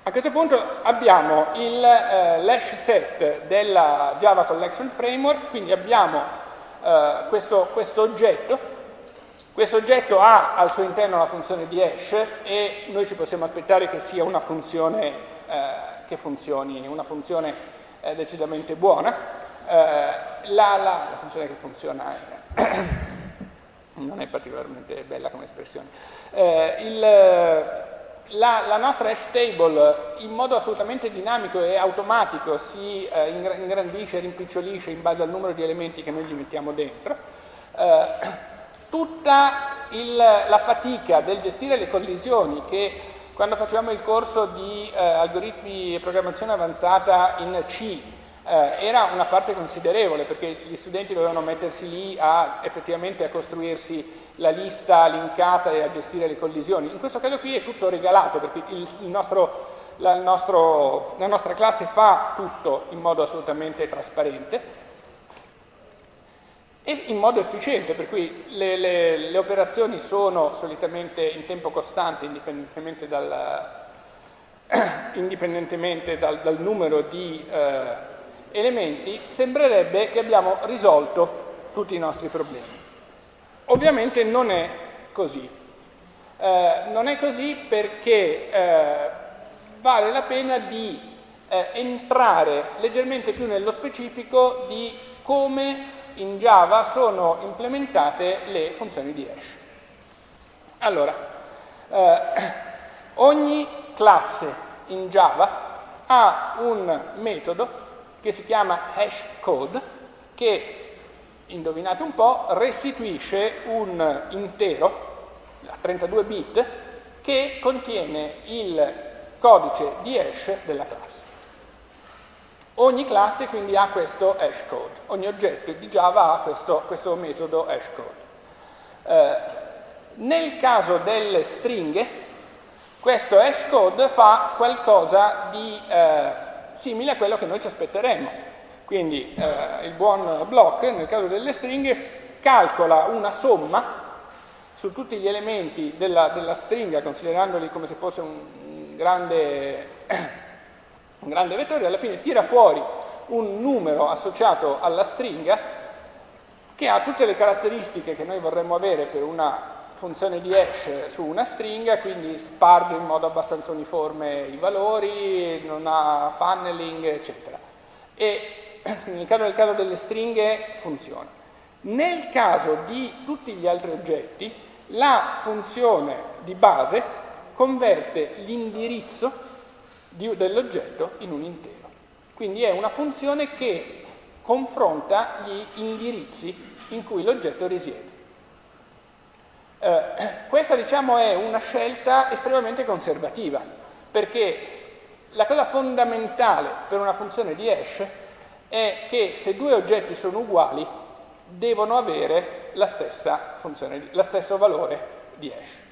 a questo punto abbiamo il eh, l'hash set della Java Collection Framework, quindi abbiamo eh, questo, questo, oggetto. Questo oggetto ha al suo interno la funzione di hash e noi ci possiamo aspettare che sia una funzione che funzioni, una funzione eh, decisamente buona. Eh, la, funzione che funziona [clears throat] non è particolarmente bella come espressione. Eh, il, la, la, nostra hash table in modo assolutamente dinamico e automatico si eh, ingrandisce, rimpicciolisce in base al numero di elementi che noi gli mettiamo dentro. Eh, [clears throat] tutta il, la fatica del gestire le collisioni che quando facevamo il corso di eh, algoritmi e programmazione avanzata in C eh, era una parte considerevole perché gli studenti dovevano mettersi lì a, effettivamente a costruirsi la lista linkata e a gestire le collisioni. In questo caso qui è tutto regalato perché il, il nostro, la, il nostro, la nostra classe fa tutto in modo assolutamente trasparente e in modo efficiente, per cui le, le, le operazioni sono solitamente in tempo costante indipendentemente dal, [clears throat] indipendentemente dal, dal numero di eh, elementi, sembrerebbe che abbiamo risolto tutti i nostri problemi. Ovviamente non è così. Eh, non è così perché eh, vale la pena di eh, entrare leggermente più nello specifico di come in Java sono implementate le funzioni di hash. Allora, eh, ogni classe in Java ha un metodo che si chiama hash code, che, indovinate un po', restituisce un intero, a 32 bit, che contiene il codice di hash della classe. Ogni classe quindi ha questo hash code, ogni oggetto di Java ha questo, questo metodo hash code. Eh, nel caso delle stringhe, questo hash code fa qualcosa di eh, simile a quello che noi ci aspetteremo. Quindi eh, il buon block, nel caso delle stringhe, calcola una somma su tutti gli elementi della, della stringa, considerandoli come se fosse un grande, un grande vettore, alla fine tira fuori un numero associato alla stringa che ha tutte le caratteristiche che noi vorremmo avere per una funzione di hash su una stringa, quindi sparge in modo abbastanza uniforme i valori, non ha funneling, eccetera. E [clears throat] nel caso, nel caso delle stringhe funziona. Nel caso di tutti gli altri oggetti, la funzione di base converte l'indirizzo dell'oggetto in un intero. Quindi è una funzione che confronta gli indirizzi in cui l'oggetto risiede. Eh, [clears throat] questa diciamo è una scelta estremamente conservativa, perché la cosa fondamentale per una funzione di hash è che se due oggetti sono uguali devono avere la stessa funzione, lo stesso valore di hash.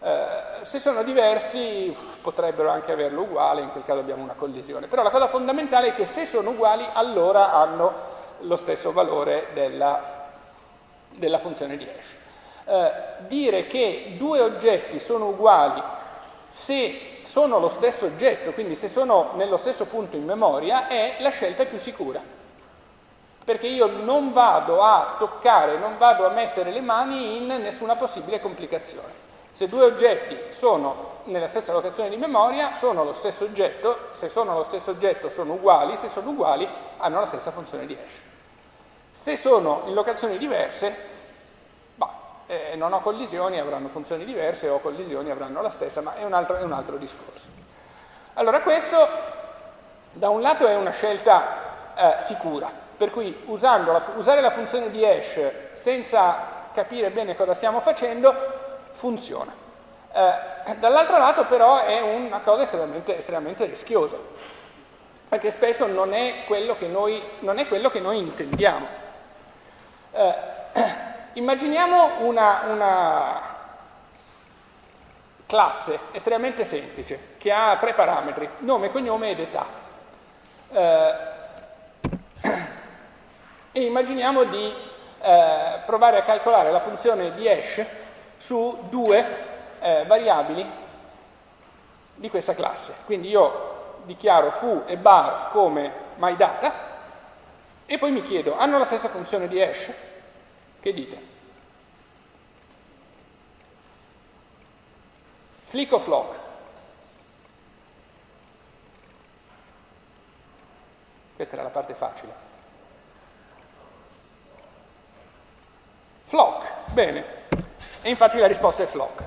Eh, se sono diversi potrebbero anche averlo uguale, in quel caso abbiamo una collisione. Però la cosa fondamentale è che se sono uguali allora hanno lo stesso valore della, della funzione di hash. Eh, dire che due oggetti sono uguali se sono lo stesso oggetto, quindi se sono nello stesso punto in memoria, è la scelta più sicura. Perché io non vado a toccare, non vado a mettere le mani in nessuna possibile complicazione. Se due oggetti sono nella stessa locazione di memoria, sono lo stesso oggetto, se sono lo stesso oggetto sono uguali, se sono uguali hanno la stessa funzione di hash. Se sono in locazioni diverse, bah, eh, non ho collisioni, avranno funzioni diverse, o collisioni avranno la stessa, ma è un altro, è un altro discorso. Allora questo da un lato è una scelta eh, sicura, per cui la, usare la funzione di hash senza capire bene cosa stiamo facendo funziona. Eh, dall'altro lato però è una cosa estremamente, estremamente, rischiosa, perché spesso non è quello che noi, quello che noi intendiamo. Eh, [clears throat] immaginiamo una, una, classe estremamente semplice che ha tre parametri, nome, cognome ed età. Eh, [clears throat] e immaginiamo di eh, provare a calcolare la funzione di hash su due eh, variabili di questa classe. Quindi io dichiaro foo e bar come myData e poi mi chiedo, hanno la stessa funzione di hash? Che dite? Flick o flock? Questa era la parte facile. Flock, bene. E infatti la risposta è flock.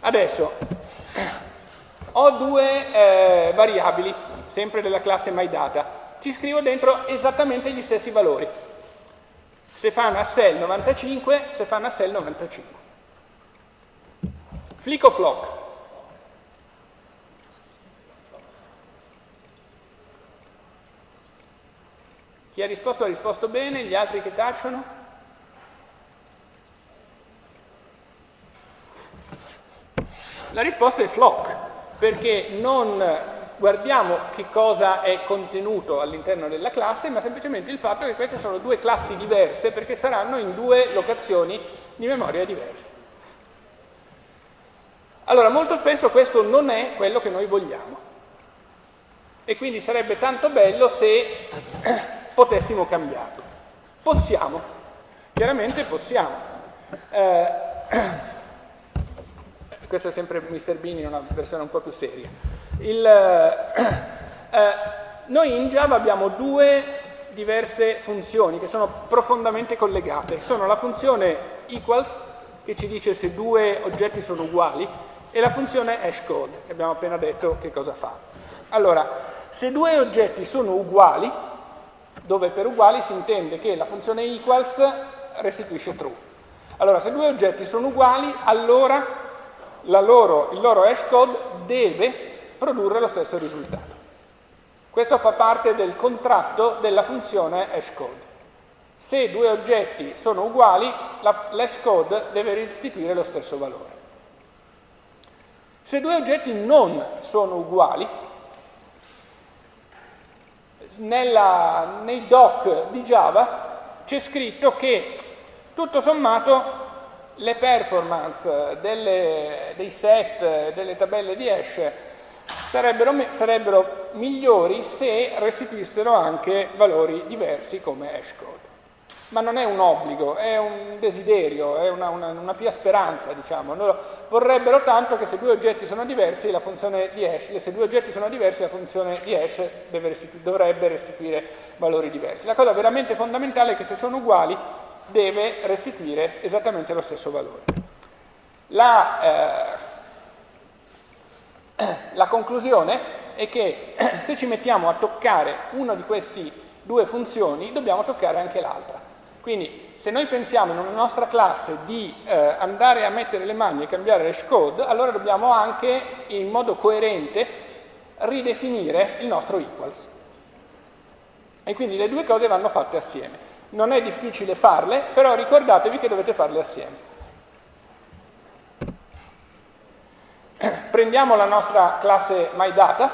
Adesso [clears throat] ho due eh, variabili, sempre della classe myData. Ci scrivo dentro esattamente gli stessi valori. Se fa una cell 95, se fa una cell 95. Flick o flock? Chi ha risposto ha risposto bene, gli altri che tacciono? La risposta è flock, perché non guardiamo che cosa è contenuto all'interno della classe, ma semplicemente il fatto che queste sono due classi diverse perché saranno in due locazioni di memoria diverse. Allora, molto spesso questo non è quello che noi vogliamo e quindi sarebbe tanto bello se [clears throat] potessimo cambiarlo. Possiamo, chiaramente possiamo. Eh, [clears throat] questo è sempre Mr. Bean in una versione un po' più seria. Il, eh, eh, noi in Java abbiamo due diverse funzioni che sono profondamente collegate. Sono la funzione equals, che ci dice se due oggetti sono uguali, e la funzione hashcode, che abbiamo appena detto che cosa fa. Allora, se due oggetti sono uguali, dove per uguali si intende che la funzione equals restituisce true. Allora, se due oggetti sono uguali, allora loro, il loro hash code deve produrre lo stesso risultato. Questo fa parte del contratto della funzione hashcode. Se due oggetti sono uguali, l'hash code deve restituire lo stesso valore. Se due oggetti non sono uguali, nella, nei doc di Java c'è scritto che tutto sommato le performance delle, dei set, delle tabelle di hash sarebbero, sarebbero, migliori se restituissero anche valori diversi come hashcode. ma non è un obbligo, è un desiderio, è una, una, una pia speranza, diciamo. Loro vorrebbero tanto che se due oggetti sono diversi, la funzione di hash, se due oggetti sono diversi, la funzione di hash restitu dovrebbe restituire valori diversi. La cosa veramente fondamentale è che se sono uguali, deve restituire esattamente lo stesso valore. La, eh, [clears throat] la conclusione è che [clears throat] se ci mettiamo a toccare una di queste due funzioni, dobbiamo toccare anche l'altra. Quindi se noi pensiamo in una nostra classe di eh, andare a mettere le mani e cambiare hash code, allora dobbiamo anche in modo coerente ridefinire il nostro equals. E quindi le due cose vanno fatte assieme. Non è difficile farle, però ricordatevi che dovete farle assieme. [clears throat] Prendiamo la nostra classe MyData,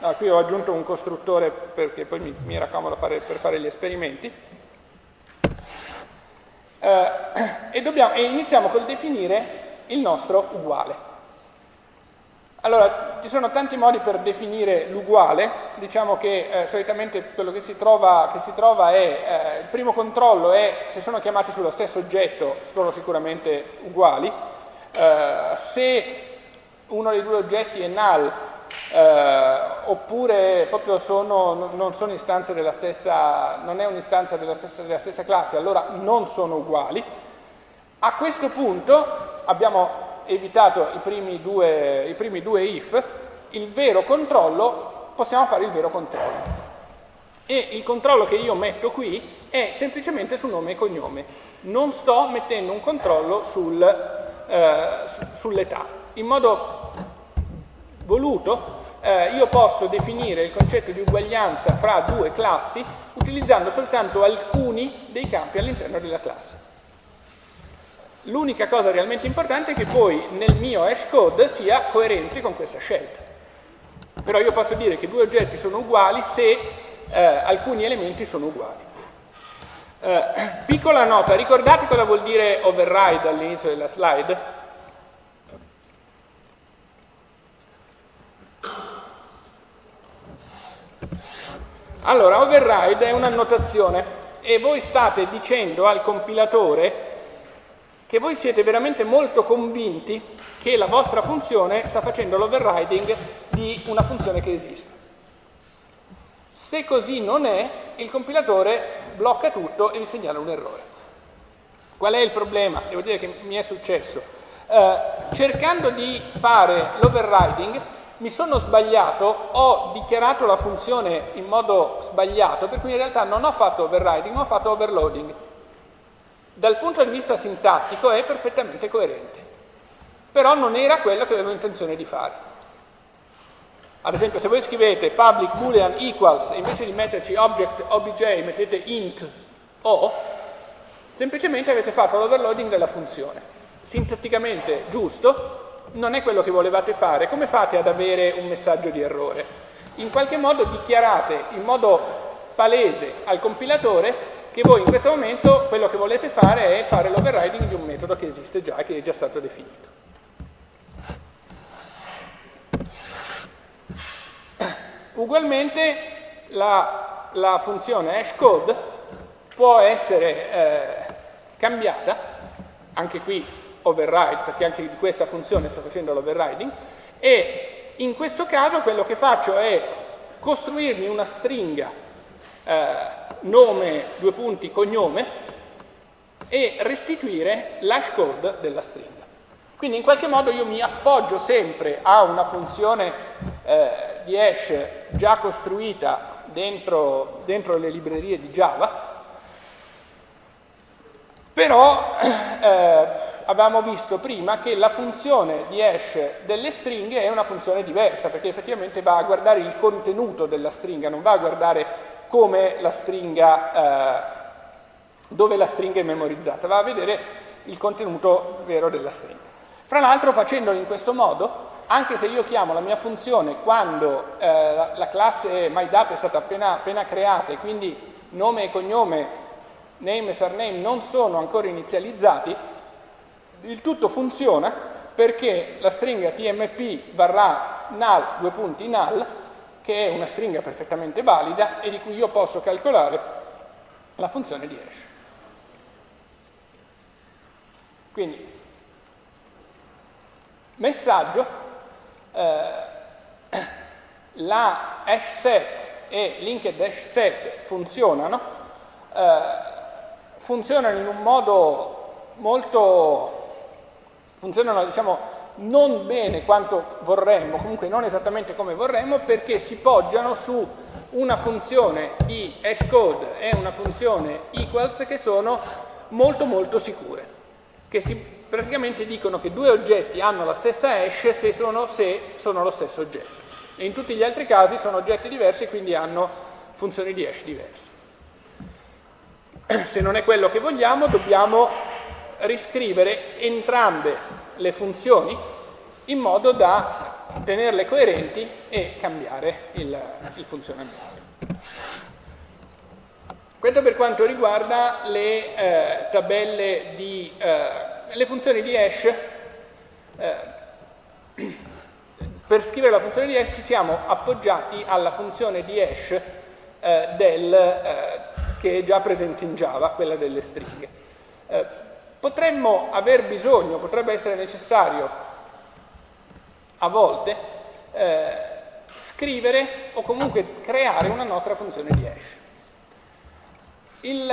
ah, qui ho aggiunto un costruttore perché poi mi, mi era fare, per fare gli esperimenti, eh, [clears throat] e, dobbiamo, e iniziamo col definire il nostro uguale. Allora, ci sono tanti modi per definire l'uguale, diciamo che eh, solitamente quello che si trova, che si trova è, eh, il primo controllo è se sono chiamati sullo stesso oggetto, sono sicuramente uguali, eh, se uno dei due oggetti è null, eh, oppure proprio sono, non sono istanze della stessa, non è un'istanza della della stessa classe, allora non sono uguali. A questo punto abbiamo evitato i primi due, i primi due if, il vero controllo, possiamo fare il vero controllo. E il controllo che io metto qui è semplicemente su nome e cognome. Non sto mettendo un controllo sul, eh, sull'età. In modo voluto eh, io posso definire il concetto di uguaglianza fra due classi utilizzando soltanto alcuni dei campi all'interno della classe. L'unica cosa realmente importante è che poi nel mio hash code sia coerente con questa scelta. Però io posso dire che due oggetti sono uguali se eh, alcuni elementi sono uguali. Eh, [clears throat] piccola nota, ricordate cosa vuol dire override all'inizio della slide? Allora, override è un'annotazione e voi state dicendo al compilatore che voi siete veramente molto convinti che la vostra funzione sta facendo l'overriding di una funzione che esiste. Se così non è, il compilatore blocca tutto e vi segnala un errore. Qual è il problema? Devo dire che mi è successo. Eh, cercando di fare l'overriding, mi sono sbagliato, ho dichiarato la funzione in modo sbagliato, per cui in realtà non ho fatto overriding, ma ho fatto overloading. Dal punto di vista sintattico è perfettamente coerente, però non era quello che avevo intenzione di fare. Ad esempio, se voi scrivete public boolean equals e invece di metterci object obj mettete int o, semplicemente avete fatto l'overloading della funzione. Sintatticamente giusto, non è quello che volevate fare, come fate ad avere un messaggio di errore? In qualche modo dichiarate in modo palese al compilatore che voi in questo momento quello che volete fare è fare l'overriding di un metodo che esiste già che è già stato definito. Ugualmente la, la funzione hashcode può essere eh, cambiata, anche qui override, perché anche di questa funzione sto facendo l'overriding, e in questo caso quello che faccio è costruirmi una stringa eh, nome, due punti, cognome e restituire l'hash code della stringa. Quindi in qualche modo io mi appoggio sempre a una funzione eh, di hash già costruita dentro, dentro le librerie di Java, però eh, avevamo visto prima che la funzione di hash delle stringhe è una funzione diversa, perché effettivamente va a guardare il contenuto della stringa, non va a guardare come la stringa, eh, dove la stringa è memorizzata, va a vedere il contenuto vero della stringa. Fra l'altro facendolo in questo modo, anche se io chiamo la mia funzione quando eh, la, la, classe MyData è stata appena, appena creata e quindi nome e cognome, name e surname non sono ancora inizializzati, il tutto funziona perché la stringa tmp varrà null, due punti null, che è una stringa perfettamente valida e di cui io posso calcolare la funzione di hash. Quindi, messaggio, eh, la hash set e linked hash set funzionano, eh, funzionano in un modo molto, funzionano diciamo non bene quanto vorremmo, comunque non esattamente come vorremmo, perché si poggiano su una funzione di hashcode e una funzione equals che sono molto molto sicure, che si praticamente dicono che due oggetti hanno la stessa hash se sono, se sono lo stesso oggetto. E in tutti gli altri casi sono oggetti diversi e quindi hanno funzioni di hash diverse. [clears throat] Se non è quello che vogliamo, dobbiamo riscrivere entrambe le funzioni in modo da tenerle coerenti e cambiare il, il funzionamento. Questo per quanto riguarda le eh, tabelle di eh, le funzioni di hash. Eh, per scrivere la funzione di hash ci siamo appoggiati alla funzione di hash eh, del, eh, che è già presente in Java, quella delle stringhe. Eh, potremmo aver bisogno, potrebbe essere necessario a volte eh, scrivere o comunque creare una nostra funzione di hash. Il,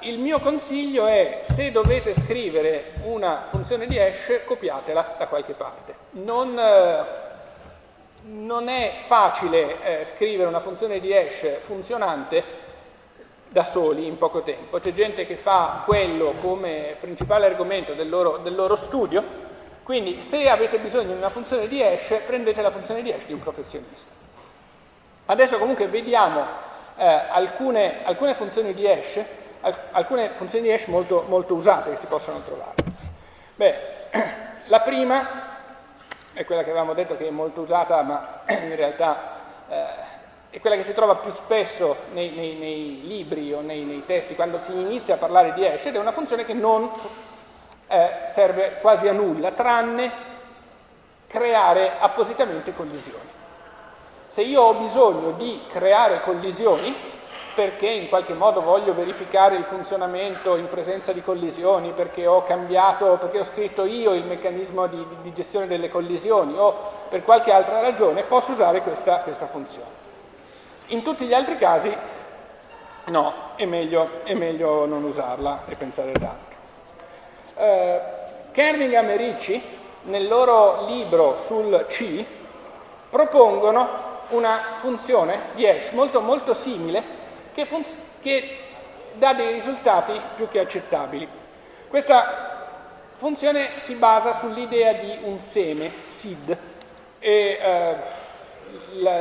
il, mio consiglio è se dovete scrivere una funzione di hash copiatela da qualche parte. Non, eh, non è facile eh, scrivere una funzione di hash funzionante da soli in poco tempo. C'è gente che fa quello come principale argomento del loro, del loro studio quindi se avete bisogno di una funzione di hash, prendete la funzione di hash di un professionista. Adesso comunque vediamo eh, alcune, alcune, funzioni di hash, alcune funzioni di hash molto, molto usate che si possono trovare. Beh, [clears throat] la prima è quella che avevamo detto che è molto usata, ma [clears throat] in realtà eh, è quella che si trova più spesso nei, nei, nei libri o nei, nei, testi quando si inizia a parlare di hash ed è una funzione che non eh, serve quasi a nulla, tranne creare appositamente collisioni. Se io ho bisogno di creare collisioni, perché in qualche modo voglio verificare il funzionamento in presenza di collisioni, perché ho cambiato, perché ho scritto io il meccanismo di, di gestione delle collisioni o per qualche altra ragione, posso usare questa, questa funzione. In tutti gli altri casi no, è meglio, è meglio non usarla e pensare ad altro. Eh, Kerningham e Ricci, nel loro libro sul C, propongono una funzione di hash molto, molto simile che, che dà dei risultati più che accettabili. Questa funzione si basa sull'idea di un seme, SID, e eh,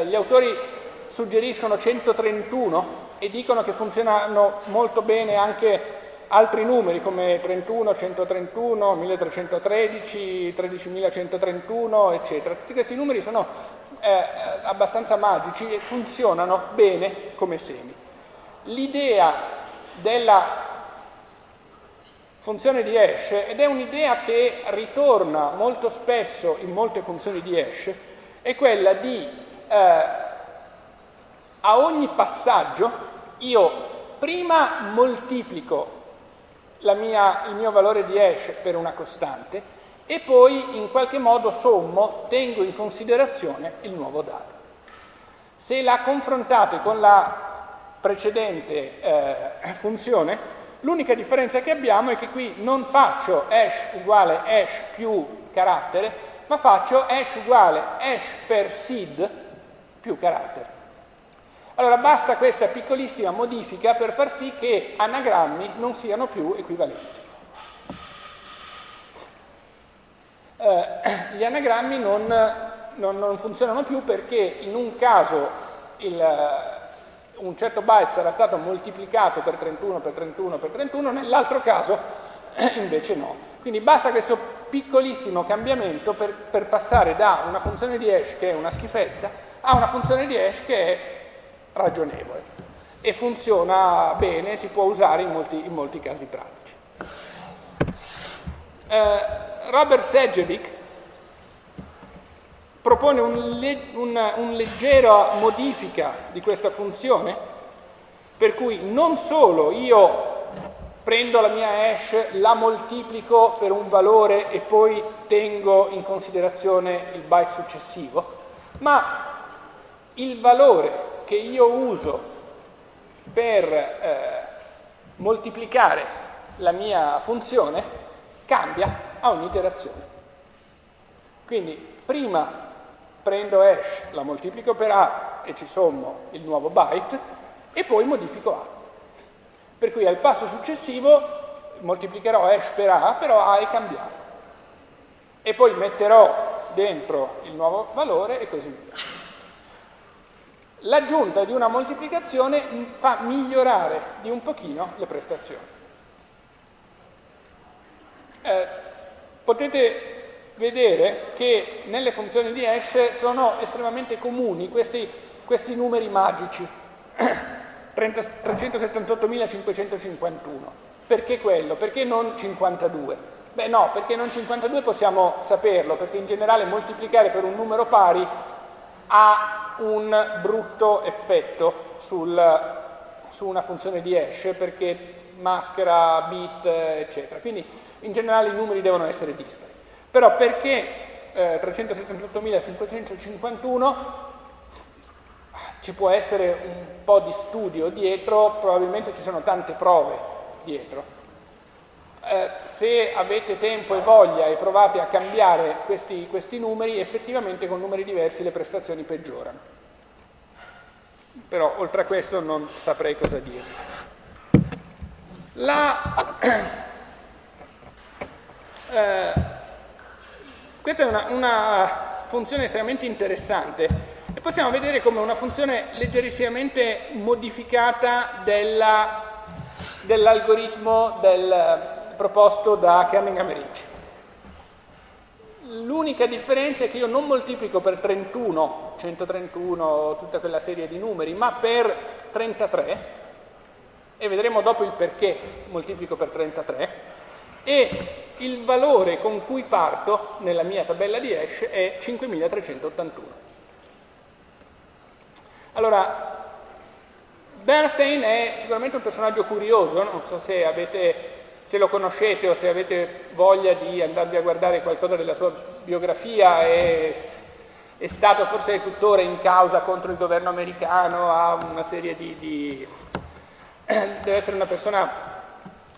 gli autori suggeriscono 131 e dicono che funzionano molto bene anche altri numeri come 31, 131, 1313, 13131, eccetera. Tutti questi numeri sono eh, abbastanza magici e funzionano bene come semi. L'idea della funzione di hash, ed è un'idea che ritorna molto spesso in molte funzioni di hash, è quella di eh, a ogni passaggio io prima moltiplico mia, il mio valore di hash per una costante e poi in qualche modo sommo, tengo in considerazione il nuovo dato. Se la confrontate con la precedente eh, funzione, l'unica differenza che abbiamo è che qui non faccio hash uguale hash più carattere, ma faccio hash uguale hash per seed più carattere. Allora basta questa piccolissima modifica per far sì che anagrammi non siano più equivalenti. Eh, gli anagrammi non, non, non, funzionano più perché in un caso il, un certo byte sarà stato moltiplicato per 31 per 31 per 31, nell'altro caso invece no. Quindi basta questo piccolissimo cambiamento per, per passare da una funzione di hash che è una schifezza a una funzione di hash che è ragionevole e funziona bene, si può usare in molti, in molti casi pratici. Eh, Robert Segevic propone un, una un leggera modifica di questa funzione per cui non solo io prendo la mia hash, la moltiplico per un valore e poi tengo in considerazione il byte successivo, ma il valore che io uso per eh, moltiplicare la mia funzione cambia a ogni iterazione. Quindi prima prendo hash, la moltiplico per A e ci sommo il nuovo byte e poi modifico A. Per cui al passo successivo moltiplicherò hash per A, però A è cambiato. E poi metterò dentro il nuovo valore e così via. L'aggiunta di una moltiplicazione fa migliorare di un pochino le prestazioni. Eh, potete vedere che nelle funzioni di hash sono estremamente comuni questi, questi numeri magici, [clears throat] 378.551. Perché quello? Perché non 52? Beh no, perché non 52 possiamo saperlo, perché in generale moltiplicare per un numero pari ha un brutto effetto sul, su una funzione di hash perché maschera bit, eccetera. Quindi in generale i numeri devono essere dispari. Però perché eh, 378.551 ci può essere un po' di studio dietro, probabilmente ci sono tante prove dietro. Eh, se avete tempo e voglia e provate a cambiare questi, questi numeri, effettivamente con numeri diversi le prestazioni peggiorano. Però oltre a questo non saprei cosa dire. La, [clears throat] eh, questa è una, una funzione estremamente interessante e possiamo vedere come una funzione leggerissimamente modificata dell'algoritmo del, proposto da Cunningham e Ricci. L'unica differenza è che io non moltiplico per 31, 131, tutta quella serie di numeri, ma per 33, e vedremo dopo il perché moltiplico per 33, e il valore con cui parto nella mia tabella di hash è 5381. Allora, Bernstein è sicuramente un personaggio curioso, non so se avete se lo conoscete o se avete voglia di andarvi a guardare qualcosa della sua biografia, è, è stato forse tuttora in causa contro il governo americano, ha una serie di, di [clears throat] deve essere una persona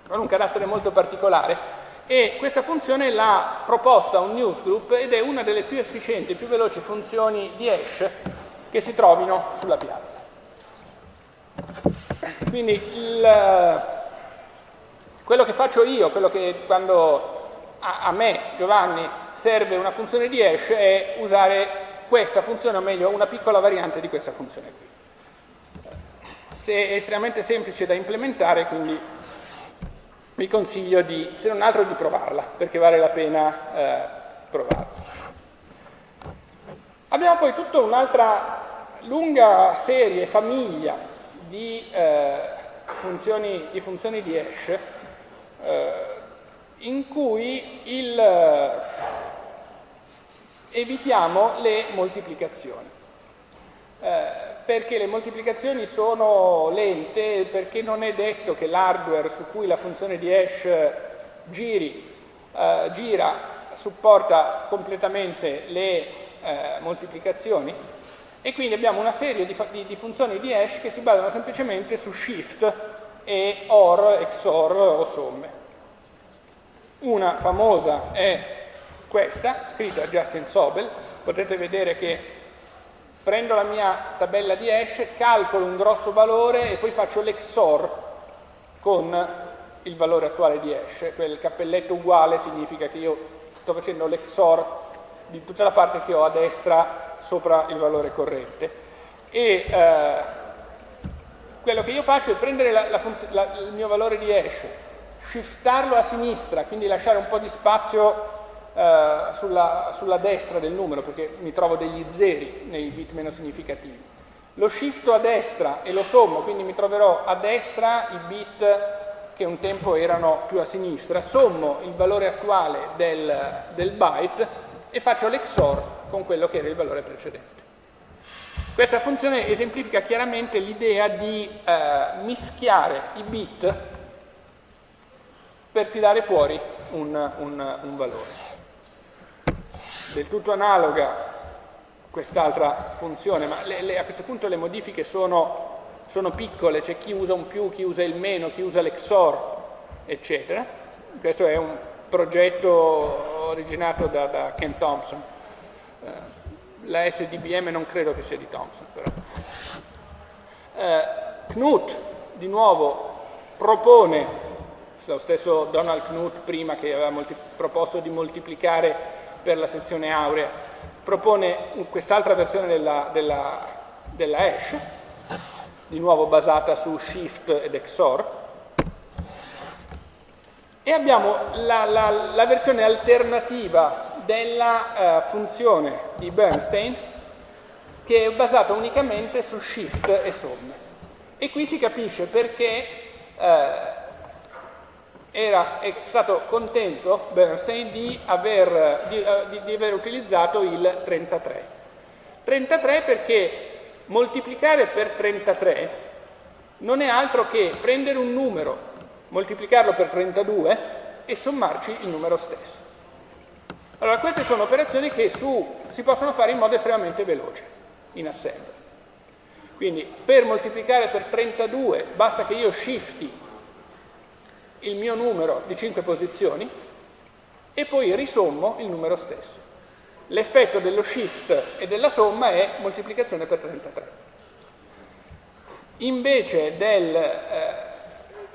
con un carattere molto particolare e questa funzione l'ha proposta un newsgroup ed è una delle più efficienti e più veloci funzioni di hash che si trovino sulla piazza. Quindi il, quello che faccio io, quello che quando a, a me, Giovanni, serve una funzione di hash è usare questa funzione, o meglio una piccola variante di questa funzione qui. Se è estremamente semplice da implementare, quindi vi consiglio di, se non altro di provarla, perché vale la pena eh, provarla. Abbiamo poi tutta un'altra lunga serie, famiglia di, eh, funzioni, di funzioni di hash eh, in cui il, eh, evitiamo le moltiplicazioni. Eh, perché le moltiplicazioni sono lente, perché non è detto che l'hardware su cui la funzione di hash giri, eh, gira, supporta completamente le eh, moltiplicazioni e quindi abbiamo una serie di, di, di funzioni di hash che si basano semplicemente su shift e OR, XOR o somme. Una famosa è questa, scritta da Justin Sobel, potete vedere che prendo la mia tabella di hash, calcolo un grosso valore e poi faccio l'XOR con il valore attuale di hash, quel cappelletto uguale significa che io sto facendo l'XOR di tutta la parte che ho a destra sopra il valore corrente. E eh, quello che io faccio è prendere la, la la, il mio valore di hash, shiftarlo a sinistra, quindi lasciare un po' di spazio eh, sulla, sulla, destra del numero, perché mi trovo degli zeri nei bit meno significativi. Lo shifto a destra e lo sommo, quindi mi troverò a destra i bit che un tempo erano più a sinistra, sommo il valore attuale del, del byte e faccio l'XOR con quello che era il valore precedente. Questa funzione esemplifica chiaramente l'idea di eh, mischiare i bit per tirare fuori un, un, un valore. Del tutto analoga quest'altra funzione, ma le, le, a questo punto le modifiche sono, sono piccole, c'è chi usa un più, chi usa il meno, chi usa l'XOR, eccetera. Questo è un progetto originato da, da Ken Thompson. Eh, la SDBM non credo che sia di Thompson, però. Eh, Knut, di nuovo, propone, lo stesso Donald Knut prima che aveva proposto di moltiplicare per la sezione aurea, propone quest'altra versione della, della, della hash, di nuovo basata su shift ed XOR, e abbiamo la, la, la versione alternativa della uh, funzione di Bernstein che è basata unicamente su shift e somme. E qui si capisce perché uh, era, è stato contento Bernstein di aver, di, uh, di, di aver utilizzato il 33. 33 perché moltiplicare per 33 non è altro che prendere un numero moltiplicarlo per 32 e sommarci il numero stesso. Allora, queste sono operazioni che su, si possono fare in modo estremamente veloce, in assembly. Quindi per moltiplicare per 32 basta che io shifti il mio numero di 5 posizioni e poi risommo il numero stesso. L'effetto dello shift e della somma è moltiplicazione per 33. Invece del, eh,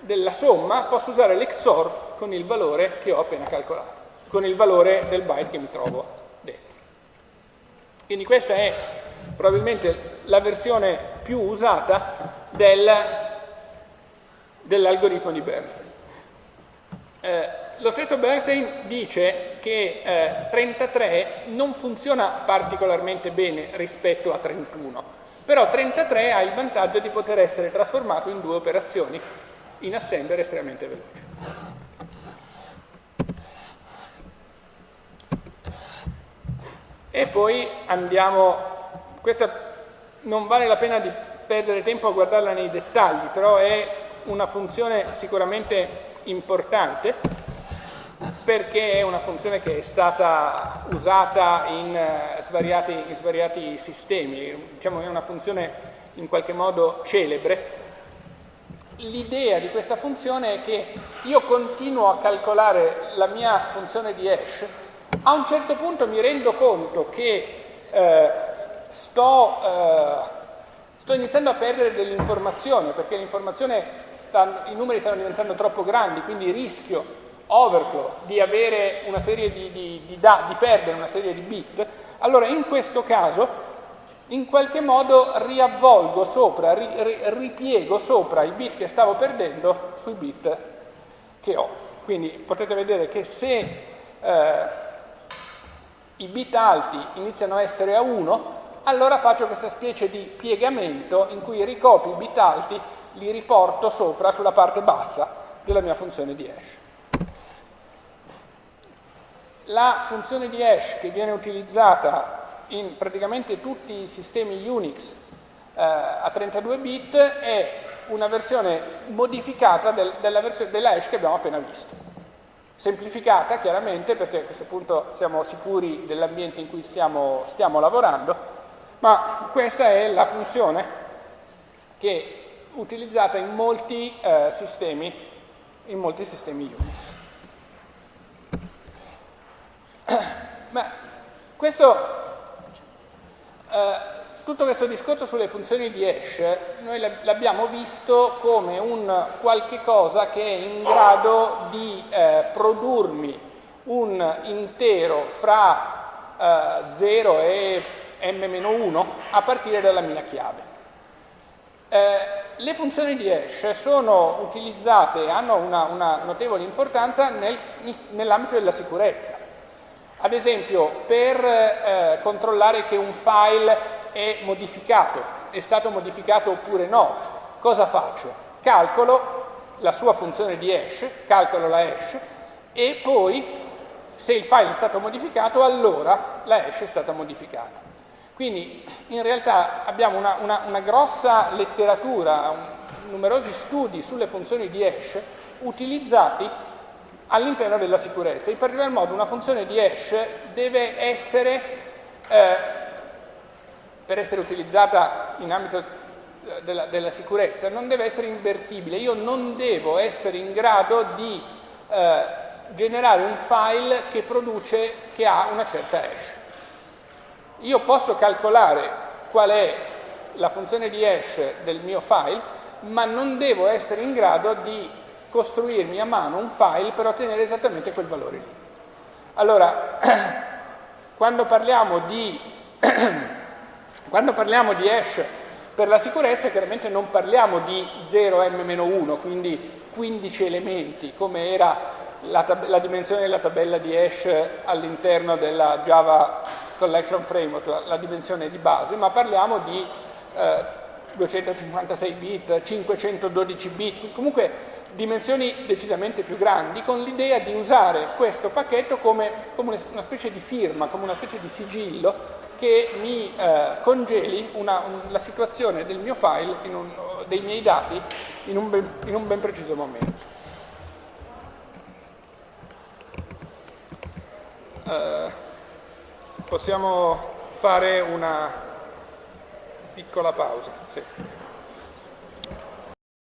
della somma posso usare l'XOR con il valore che ho appena calcolato, con il valore del byte che mi trovo dentro. Quindi questa è probabilmente la versione più usata del, dell'algoritmo di Bernstein. Eh, lo stesso Bernstein dice che eh, 33 non funziona particolarmente bene rispetto a 31, però 33 ha il vantaggio di poter essere trasformato in due operazioni, in assembler estremamente veloce. E poi andiamo, questa non vale la pena di perdere tempo a guardarla nei dettagli, però è una funzione sicuramente importante perché è una funzione che è stata usata in, uh, svariati, in svariati sistemi, diciamo è una funzione in qualche modo celebre. L'idea di questa funzione è che io continuo a calcolare la mia funzione di hash, a un certo punto mi rendo conto che eh, sto, eh, sto, iniziando a perdere dell'informazione, perché l'informazione i numeri stanno diventando troppo grandi, quindi rischio overflow di, di, di, di, di perdere una serie di bit, allora in questo caso in qualche modo riavvolgo sopra, ri, ri, ripiego sopra i bit che stavo perdendo sui bit che ho. Quindi potete vedere che se eh, i bit alti iniziano a essere a 1, allora faccio questa specie di piegamento in cui ricopio i bit alti, li riporto sopra sulla parte bassa della mia funzione di hash. La funzione di hash che viene utilizzata in praticamente tutti i sistemi Unix eh, a 32 bit è una versione modificata del, della, versione, della hash che abbiamo appena visto. Semplificata chiaramente perché a questo punto siamo sicuri dell'ambiente in cui stiamo, stiamo lavorando, ma questa è la funzione che è utilizzata in molti eh, sistemi, in molti sistemi Unix. [clears throat] Ma questo eh, tutto questo discorso sulle funzioni di hash noi l'abbiamo visto come un qualche cosa che è in grado di eh, produrmi un intero fra eh, 0 e m-1 a partire dalla mia chiave. Eh, le funzioni di hash sono utilizzate e hanno una, una, notevole importanza nel, nell'ambito della sicurezza. Ad esempio, per eh, controllare che un file è modificato, è stato modificato oppure no, cosa faccio? Calcolo la sua funzione di hash, calcolo la hash e poi se il file è stato modificato allora la hash è stata modificata. Quindi in realtà abbiamo una, una, una grossa letteratura, un, numerosi studi sulle funzioni di hash utilizzati all'interno della sicurezza. In particolar modo una funzione di hash deve essere, eh, per essere utilizzata in ambito eh, della, della, sicurezza, non deve essere invertibile. Io non devo essere in grado di eh, generare un file che produce, che ha una certa hash. Io posso calcolare qual è la funzione di hash del mio file, ma non devo essere in grado di costruirmi a mano un file per ottenere esattamente quel valore lì. Allora, [clears throat] quando parliamo di, [clears throat] quando parliamo di hash per la sicurezza, chiaramente non parliamo di 0m-1, quindi 15 elementi, come era la, la dimensione della tabella di hash all'interno della Java Collection Framework, la, la, dimensione di base, ma parliamo di eh, 256 bit, 512 bit, comunque dimensioni decisamente più grandi, con l'idea di usare questo pacchetto come, come, una specie di firma, come una specie di sigillo che mi eh, congeli una, un, la situazione del mio file, un, dei miei dati, in un ben, in un ben preciso momento. Uh, possiamo fare una piccola pausa. Sì.